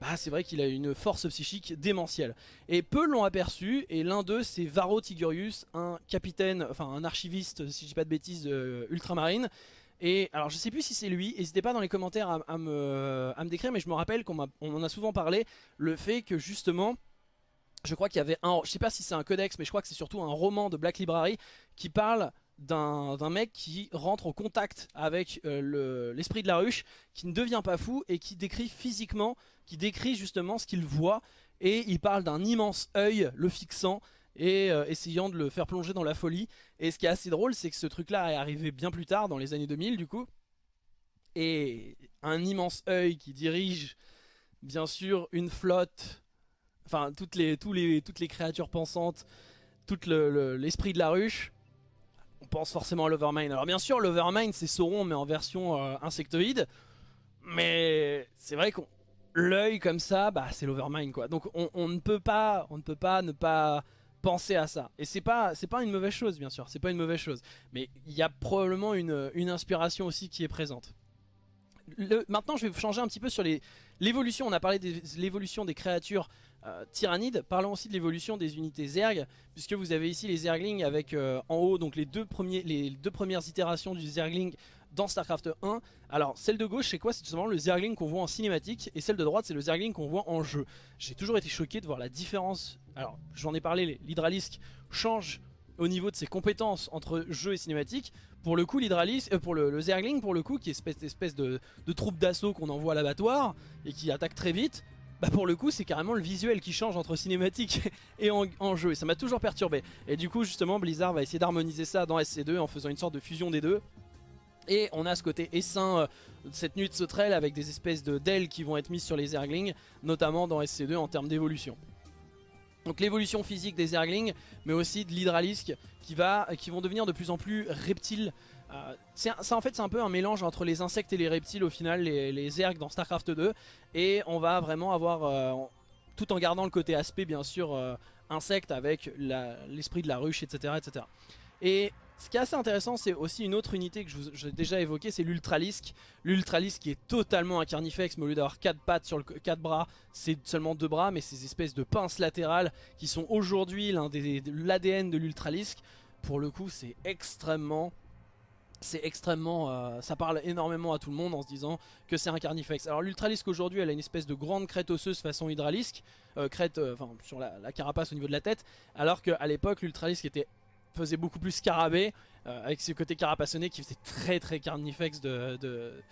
bah c'est vrai qu'il a une force psychique démentielle. Et peu l'ont aperçu, et l'un d'eux c'est Varro Tigurius, un capitaine, enfin un archiviste, si je dis pas de bêtises, euh, ultramarine. Et alors je sais plus si c'est lui, n'hésitez pas dans les commentaires à, me, à, me, décrire, mais je me rappelle qu'on en a souvent parlé, le fait que justement... Je crois qu'il y avait un, je sais pas si c'est un codex, mais je crois que c'est surtout un roman de Black Library qui parle d'un mec qui rentre en contact avec euh, l'esprit de la ruche, qui ne devient pas fou et qui décrit physiquement, qui décrit justement ce qu'il voit et il parle d'un immense œil le fixant et euh, essayant de le faire plonger dans la folie. Et ce qui est assez drôle, c'est que ce truc-là est arrivé bien plus tard, dans les années 2000 du coup. Et un immense œil qui dirige, bien sûr, une flotte, enfin toutes les, tous les, toutes créatures pensantes, tout l'esprit de la ruche. On pense forcément à l'Overmind. Alors bien sûr, l'Overmind c'est Sauron mais en version euh, insectoïde. Mais c'est vrai qu'on l'œil comme ça, bah c'est l'Overmind quoi. Donc on, ne peut pas, on ne peut pas ne pas penser à ça. Et c'est pas, c'est pas une mauvaise chose bien sûr, c'est pas une mauvaise chose. Mais il y a probablement une, inspiration aussi qui est présente. maintenant je vais changer un petit peu sur l'évolution, on a parlé de l'évolution des créatures euh, tyrannides, parlons aussi de l'évolution des unités Zerg, puisque vous avez ici les Zerglings avec euh, en haut donc les deux, premiers, les deux premières itérations du Zergling dans Starcraft 1. Alors celle de gauche c'est quoi? C'est tout simplement le Zergling qu'on voit en cinématique et celle de droite c'est le Zergling qu'on voit en jeu. J'ai toujours été choqué de voir la différence. Alors j'en ai parlé, l'Hydralisk change au niveau de ses compétences entre jeu et cinématique. Pour le coup l'Hydralisk, euh, pour le, Zergling pour le coup qui est espèce, espèce de, troupe d'assaut qu'on envoie à l'abattoir et qui attaque très vite. Bah pour le coup c'est carrément le visuel qui change entre cinématique et en, jeu et ça m'a toujours perturbé et du coup justement Blizzard va essayer d'harmoniser ça dans SC2 en faisant une sorte de fusion des deux et on a ce côté essaim, euh, cette nuit de sauterelle avec des espèces de d'ailes qui vont être mises sur les Zerglings, notamment dans SC2 en termes d'évolution. Donc l'évolution physique des Zerglings, mais aussi de l'Hydralisk qui, qui vont devenir de plus en plus reptiles. Euh, ça en fait c'est un peu un mélange entre les insectes et les reptiles au final, les, les dans Starcraft 2. Et on va vraiment avoir, euh, tout en gardant le côté aspect bien sûr, insecte avec l'esprit de la ruche, etc. etc. Et ce qui est assez intéressant, c'est aussi une autre unité que j'ai déjà évoquée, c'est l'Ultralisk. L'Ultralisk qui est totalement un carnifex, mais au lieu d'avoir 4 pattes sur le 4 bras, c'est seulement 2 bras, mais ces espèces de pinces latérales qui sont aujourd'hui l'ADN de l'Ultralisk. Pour le coup, c'est extrêmement c'est extrêmement, euh, ça parle énormément à tout le monde en se disant que c'est un carnifex. Alors l'Ultralisk aujourd'hui elle a une espèce de grande crête osseuse façon hydralisque, euh, crête euh, enfin sur la, la, carapace au niveau de la tête, alors qu'à l'époque l'Ultralisk était faisait beaucoup plus scarabée, euh, avec ce côté carapassonné qui faisait très très carnifex de,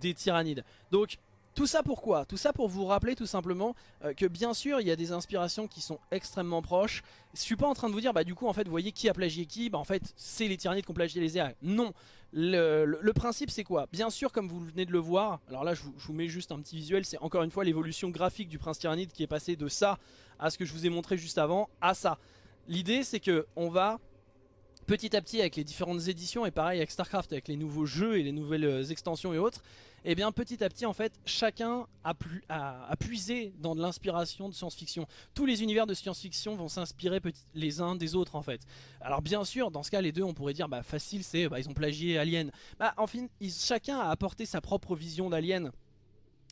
des tyrannides. Donc tout ça pourquoi Tout ça pour vous rappeler tout simplement euh, que bien sûr il y a des inspirations qui sont extrêmement proches. Je suis pas en train de vous dire bah du coup en fait vous voyez qui a plagié qui, bah en fait c'est les tyrannides qui ont plagié les airs. Non, le, principe c'est quoi? Bien sûr comme vous venez de le voir, alors là je vous, je vous mets juste un petit visuel, c'est encore une fois l'évolution graphique du prince tyrannide qui est passé de ça à ce que je vous ai montré juste avant à ça. L'idée c'est que on va petit à petit avec les différentes éditions et pareil avec Starcraft avec les nouveaux jeux et les nouvelles euh, extensions et autres et eh bien petit à petit en fait chacun a, puisé dans de l'inspiration de science-fiction. Tous les univers de science-fiction vont s'inspirer les uns des autres en fait. Alors bien sûr dans ce cas les deux on pourrait dire bah facile c'est bah, ils ont plagié Alien. Bah chacun a apporté sa propre vision d'Alien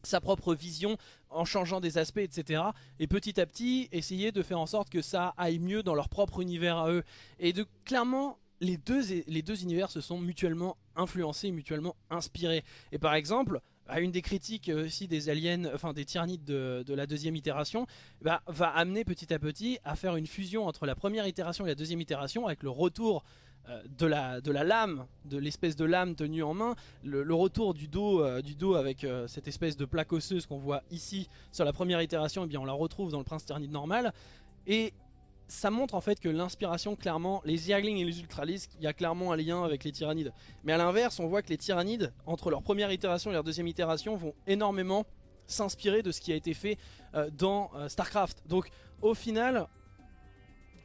sa propre vision en changeant des aspects etc et petit à petit essayer de faire en sorte que ça aille mieux dans leur propre univers à eux. Et de clairement les deux, les deux univers se sont mutuellement influencés mutuellement inspirés. Et par exemple à une des critiques aussi des aliens, enfin des tyrannides de, la deuxième itération, bah, va amener petit à petit à faire une fusion entre la première itération et la deuxième itération avec le retour euh, de, la, de la lame, de l'espèce de lame tenue en main, le, retour du dos, euh, du dos avec euh, cette espèce de plaque osseuse qu'on voit ici sur la première itération, eh bien on la retrouve dans le Prince Tyrannide normal. Et ça montre en fait que l'inspiration, clairement, les Zerglings et les Ultralisks, il y a clairement un lien avec les Tyrannides. Mais à l'inverse, on voit que les Tyrannides, entre leur première itération et leur deuxième itération, vont énormément s'inspirer de ce qui a été fait dans Starcraft. Donc au final,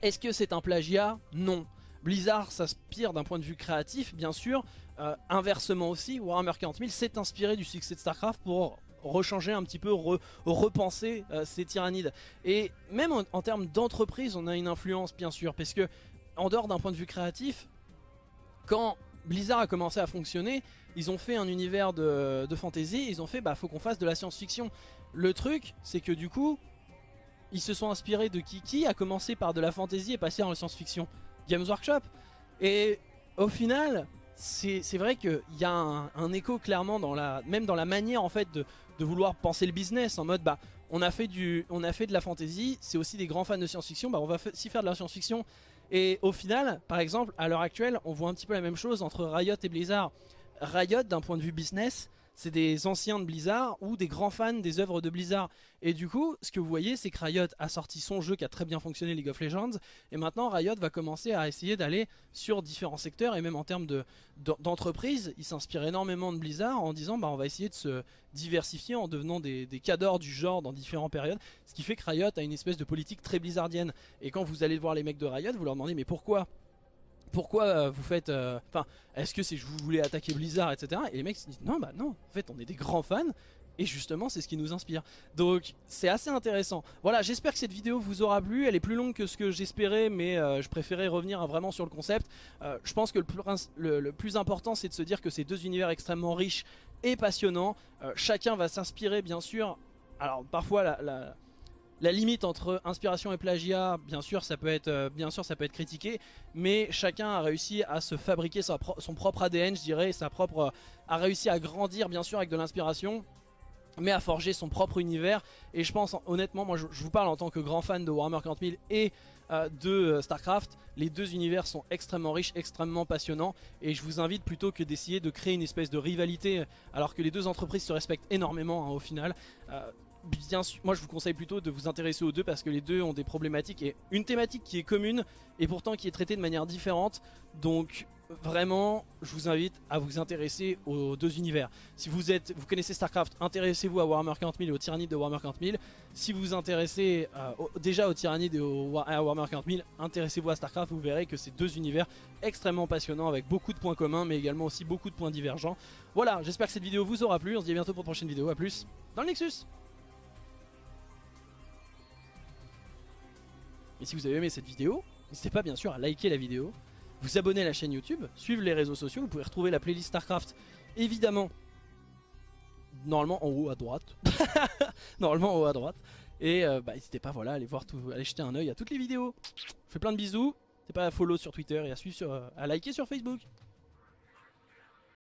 est-ce que c'est un plagiat? Non. Blizzard s'inspire d'un point de vue créatif, bien sûr. Euh, inversement aussi, Warhammer 40 000 s'est inspiré du succès de StarCraft pour rechanger un petit peu, repenser euh, ces tyrannides. Et même en, termes d'entreprise, on a une influence, bien sûr, parce que en dehors d'un point de vue créatif, quand Blizzard a commencé à fonctionner, ils ont fait un univers de, fantasy, ils ont fait, bah faut qu'on fasse de la science-fiction. Le truc, c'est que du coup, ils se sont inspirés de Kiki, a commencé par de la fantasy et passé dans la science-fiction? Games Workshop. Et au final, c'est vrai qu'il y a un, écho clairement, dans la, même dans la manière en fait de, vouloir penser le business, en mode bah on a fait, du, on a fait de la fantasy, c'est aussi des grands fans de science-fiction, bah on va aussi faire de la science-fiction. Et au final, par exemple, à l'heure actuelle, on voit un petit peu la même chose entre Riot et Blizzard. Riot, d'un point de vue business, c'est des anciens de Blizzard ou des grands fans des œuvres de Blizzard. Et du coup, ce que vous voyez, c'est que Riot a sorti son jeu qui a très bien fonctionné, League of Legends, et maintenant Riot va commencer à essayer d'aller sur différents secteurs, et même en termes d'entreprise, de, il s'inspire énormément de Blizzard en disant bah, on va essayer de se diversifier en devenant des, des cadors du genre dans différentes périodes, ce qui fait que Riot a une espèce de politique très blizzardienne. Et quand vous allez voir les mecs de Riot, vous leur demandez mais pourquoi? Pourquoi euh, vous faites... Euh, enfin, est-ce que c'est je vous voulez attaquer Blizzard, etc. Et les mecs se disent, non, bah non, en fait, on est des grands fans. Et justement, c'est ce qui nous inspire. Donc, c'est assez intéressant. Voilà, j'espère que cette vidéo vous aura plu. Elle est plus longue que ce que j'espérais, mais euh, je préférais revenir vraiment sur le concept. je pense que le plus, important, c'est de se dire que c'est deux univers extrêmement riches et passionnants. chacun va s'inspirer, bien sûr. Alors, parfois, la limite entre inspiration et plagiat, bien sûr, ça peut être, euh, bien sûr, ça peut être critiqué, mais chacun a réussi à se fabriquer son propre ADN, je dirais, sa propre, euh, a réussi à grandir, bien sûr, avec de l'inspiration, mais à forger son propre univers. Et je pense, honnêtement, moi, je, vous parle en tant que grand fan de Warhammer 40 000 et euh, de StarCraft, les deux univers sont extrêmement riches, extrêmement passionnants et je vous invite plutôt que d'essayer de créer une espèce de rivalité alors que les deux entreprises se respectent énormément hein, au final bien moi je vous conseille plutôt de vous intéresser aux deux parce que les deux ont des problématiques et une thématique qui est commune et pourtant qui est traitée de manière différente. Donc vraiment, je vous invite à vous intéresser aux deux univers. Si vous êtes, vous connaissez StarCraft, intéressez-vous à Warhammer 40 000 et aux tyrannies de Warhammer 40 000. Si vous vous intéressez euh, déjà aux tyrannies de Warhammer 40 000, intéressez-vous à StarCraft, vous verrez que c'est deux univers extrêmement passionnants avec beaucoup de points communs mais également aussi beaucoup de points divergents. Voilà, j'espère que cette vidéo vous aura plu, on se dit à bientôt pour une prochaine vidéo, à plus dans le Nexus Et si vous avez aimé cette vidéo, n'hésitez pas bien sûr à liker la vidéo, vous abonner à la chaîne YouTube, suivre les réseaux sociaux, vous pouvez retrouver la playlist StarCraft évidemment normalement en haut à droite. normalement en haut à droite. Et euh, bah, n'hésitez pas voilà, à aller voir tout, aller jeter un oeil à toutes les vidéos. Je fais plein de bisous. N'hésitez pas à follow sur Twitter et à suivre sur, euh, à liker sur Facebook.